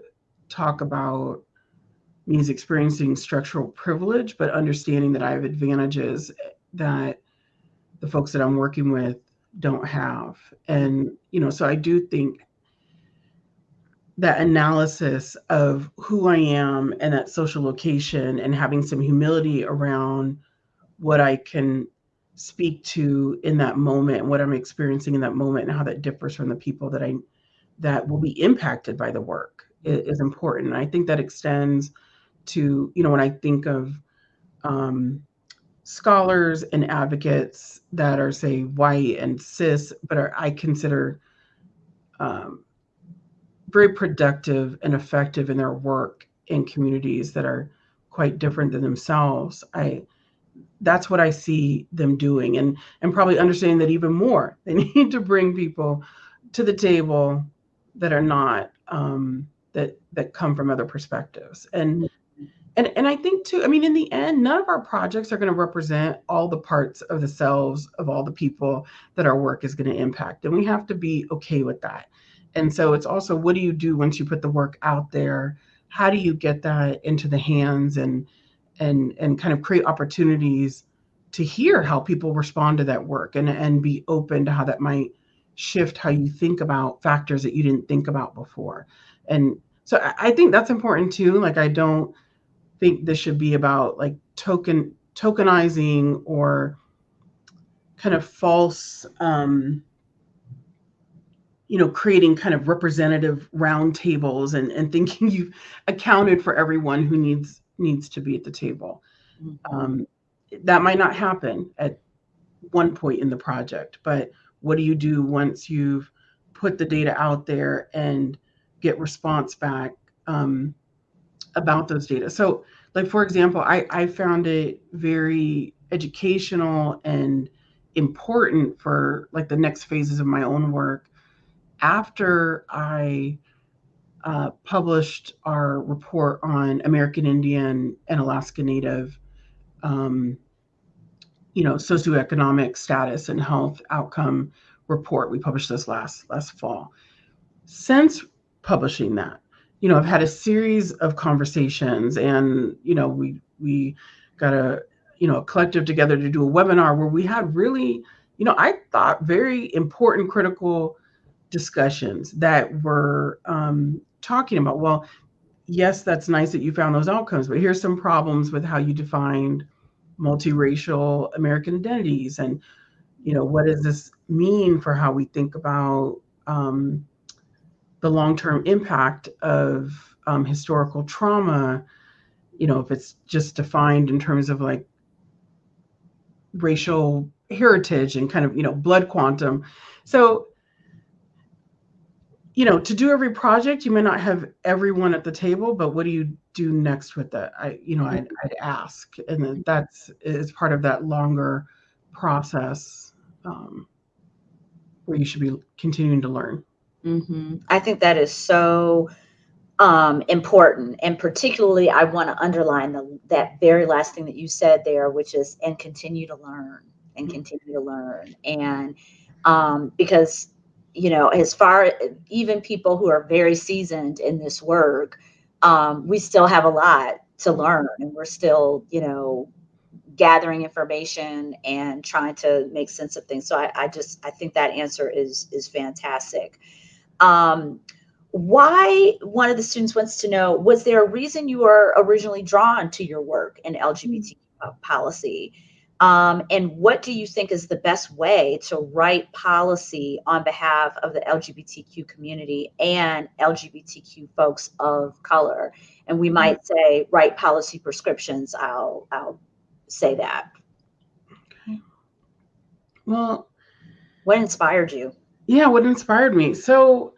talk about means experiencing structural privilege, but understanding that I have advantages that the folks that I'm working with don't have. And, you know, so I do think that analysis of who I am and that social location and having some humility around what I can speak to in that moment, and what I'm experiencing in that moment, and how that differs from the people that I that will be impacted by the work is, is important. And I think that extends to, you know, when I think of um, scholars and advocates that are, say, white and cis, but are, I consider um, very productive and effective in their work in communities that are quite different than themselves. I that's what I see them doing and and probably understanding that even more. They need to bring people to the table that are not um, that that come from other perspectives. And and and I think too, I mean, in the end, none of our projects are going to represent all the parts of the selves of all the people that our work is going to impact. And we have to be okay with that. And so it's also what do you do once you put the work out there? How do you get that into the hands and and and kind of create opportunities to hear how people respond to that work and and be open to how that might shift how you think about factors that you didn't think about before. And so I, I think that's important too. Like I don't think this should be about like token tokenizing or kind of false um, you know creating kind of representative roundtables and and thinking you've accounted for everyone who needs needs to be at the table mm-hmm. um, that might not happen at one point in the project but what do you do once you've put the data out there and get response back um, about those data. So, like for example, I, I found it very educational and important for like the next phases of my own work after I uh, published our report on American Indian and Alaska Native, um, you know, socioeconomic status and health outcome report. We published this last last fall. Since publishing that, you know, I've had a series of conversations and, you know, we, we got a, you know, a collective together to do a webinar where we had really, you know, I thought very important, critical discussions that were um, talking about, well, yes, that's nice that you found those outcomes, but here's some problems with how you defined multiracial American identities. And, you know, what does this mean for how we think about um, the long-term impact of um, historical trauma you know if it's just defined in terms of like racial heritage and kind of you know blood quantum. So you know to do every project you may not have everyone at the table but what do you do next with that i you know i'd, I'd ask. And that's is part of that longer process um, where you should be continuing to learn Mm-hmm. I think that is so um, important. And particularly, I want to underline the, that very last thing that you said there, which is and continue to learn and mm-hmm. continue to learn. And um, because, you know, as far even people who are very seasoned in this work, um, we still have a lot to learn and we're still, you know, gathering information and trying to make sense of things. So I, I just I think that answer is is fantastic. Um, why one of the students wants to know was there a reason you were originally drawn to your work in lgbt policy? Um, and what do you think is the best way to write policy on behalf of the lgbtq community and lgbtq folks of color? And we might say write policy prescriptions i'll i'll say that. Okay well what inspired you yeah, what inspired me? So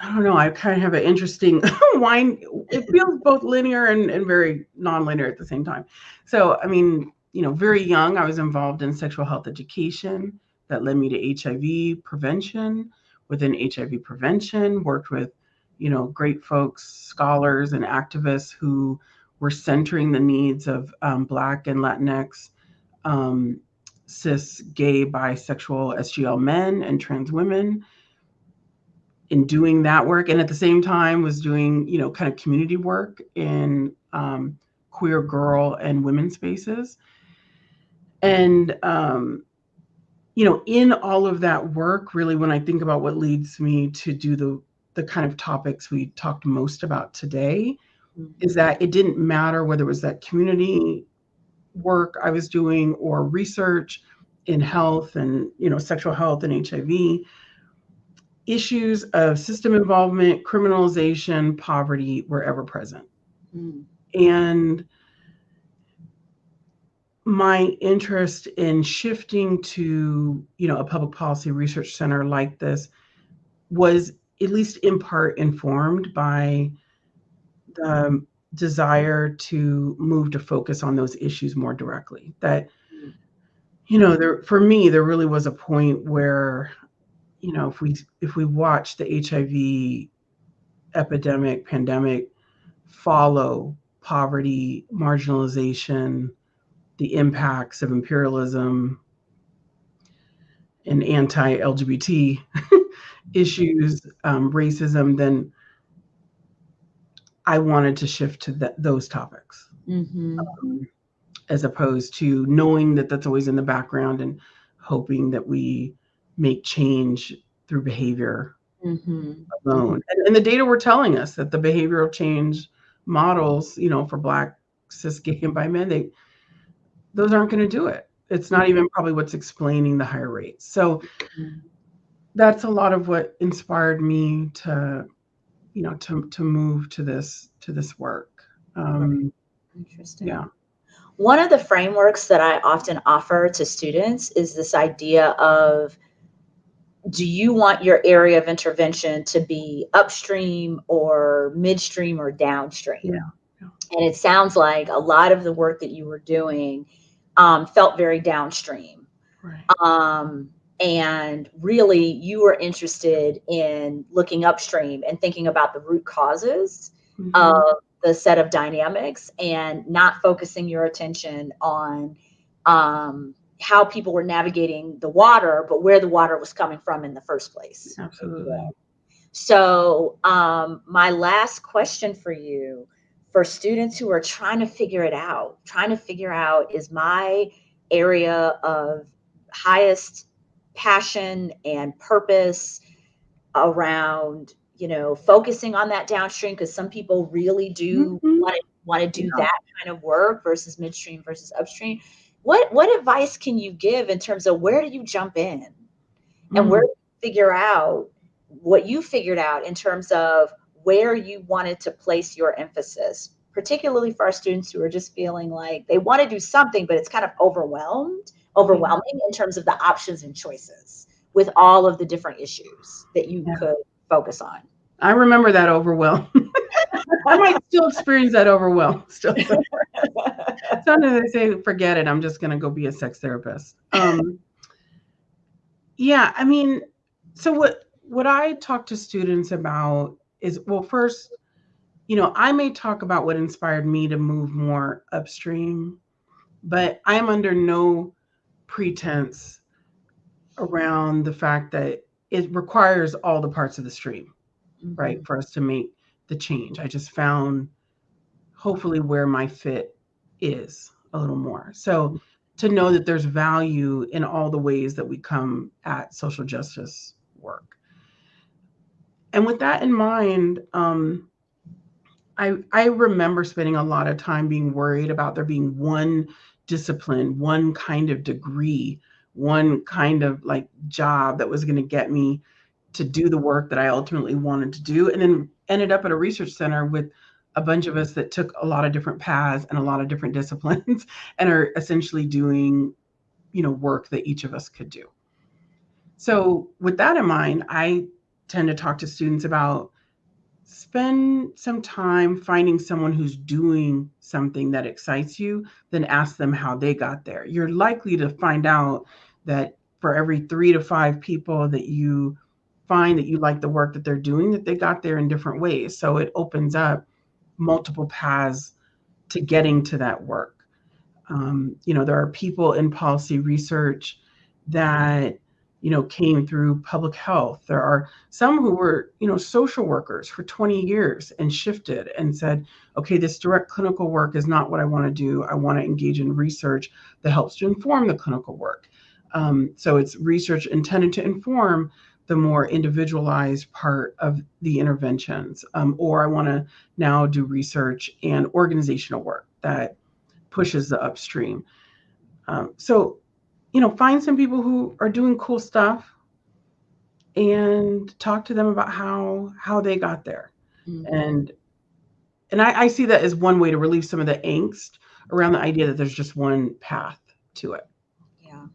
I don't know. I kind of have an interesting wine. It feels both linear and, and very non-linear at the same time. So, I mean, you know, very young, I was involved in sexual health education that led me to HIV prevention. Within HIV prevention, worked with, you know, great folks, scholars and activists who were centering the needs of um, Black and Latinx um, cis, gay, bisexual, SGL men and trans women in doing that work. And at the same time was doing, you know, kind of community work in um, queer girl and women spaces. And, um, you know, in all of that work, really, when I think about what leads me to do the the kind of topics we talked most about today, mm-hmm. is that it didn't matter whether it was that community work I was doing or research in health and you know sexual health and HIV issues of system involvement, criminalization, poverty were ever present. Mm. And my interest in shifting to, you know, a public policy research center like this was at least in part informed by the desire to move to focus on those issues more directly. That, you know, there for me, there really was a point where, you know, if we if we watch the HIV epidemic, pandemic follow poverty, marginalization, the impacts of imperialism and anti-LGBT issues, um, racism, then I wanted to shift to th- those topics Mm-hmm. um, as opposed to knowing that that's always in the background and hoping that we make change through behavior Mm-hmm. alone. And, and the data were telling us that the behavioral change models, you know, for Black, cis, gay, and bi men, they those aren't going to do it. It's not even probably what's explaining the higher rates. So Mhm. that's a lot of what inspired me to, you know, to to move to this to this work. Um, Interesting. yeah. One of the frameworks that I often offer to students is this idea of do you want your area of intervention to be upstream or midstream or downstream? Yeah, yeah. And it sounds like a lot of the work that you were doing um, felt very downstream. Right. Um, and really, you are interested in looking upstream and thinking about the root causes Mhm. of the set of dynamics and not focusing your attention on um, how people were navigating the water, but where the water was coming from in the first place. Absolutely. So, um, my last question for you for students who are trying to figure it out, trying to figure out is my area of highest passion and purpose around, you know, focusing on that downstream because some people really do Mhm. want to want to do Yeah. that kind of work versus midstream versus upstream. What what advice can you give in terms of where do you jump in? and Mm. where you figure out what you figured out in terms of where you wanted to place your emphasis, particularly for our students who are just feeling like they want to do something, but it's kind of overwhelmed, overwhelming in terms of the options and choices with all of the different issues that you Yeah. could focus on. I remember that overwhelm. I might still experience that overwhelm. Still, sometimes I say, "Forget it. I'm just going to go be a sex therapist." Um, yeah, I mean, so what? What I talk to students about is, well, first, you know, I may talk about what inspired me to move more upstream, but I'm under no pretense around the fact that it requires all the parts of the stream right for us to make the change. I just found hopefully where my fit is a little more. So to know that there's value in all the ways that we come at social justice work. And with that in mind um, I, I remember spending a lot of time being worried about there being one discipline one kind of degree one kind of like job that was going to get me to do the work that I ultimately wanted to do, and then ended up at a research center with a bunch of us that took a lot of different paths and a lot of different disciplines and are essentially doing, you know, work that each of us could do. So with that in mind, I tend to talk to students about spend some time finding someone who's doing something that excites you, then ask them how they got there. You're likely to find out that for every three to five people that you find that you like the work that they're doing, that they got there in different ways. So it opens up multiple paths to getting to that work. Um, you know, there are people in policy research that you know came through public health. There are some who were you know social workers for 20 years and shifted and said, okay, this direct clinical work is not what I want to do. I want to engage in research that helps to inform the clinical work. Um, so it's research intended to inform the more individualized part of the interventions. Um, or I want to now do research and organizational work that pushes the upstream. Um, so, you know, find some people who are doing cool stuff and talk to them about how how they got there. Mhm. And and I, I see that as one way to relieve some of the angst around the idea that there's just one path to it. Yeah.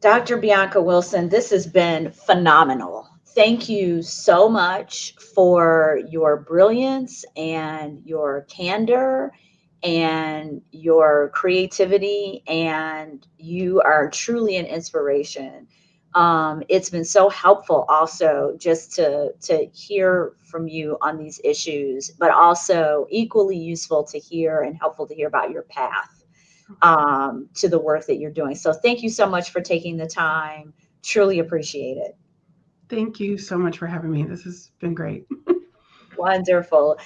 Dr. Bianca Wilson, this has been phenomenal. thank you so much for your brilliance and your candor and your creativity, and you are truly an inspiration. Um, it's been so helpful also just to to hear from you on these issues, but also equally useful to hear and helpful to hear about your path um, to the work that you're doing. So thank you so much for taking the time. Truly appreciate it. Thank you so much for having me. This has been great. Wonderful.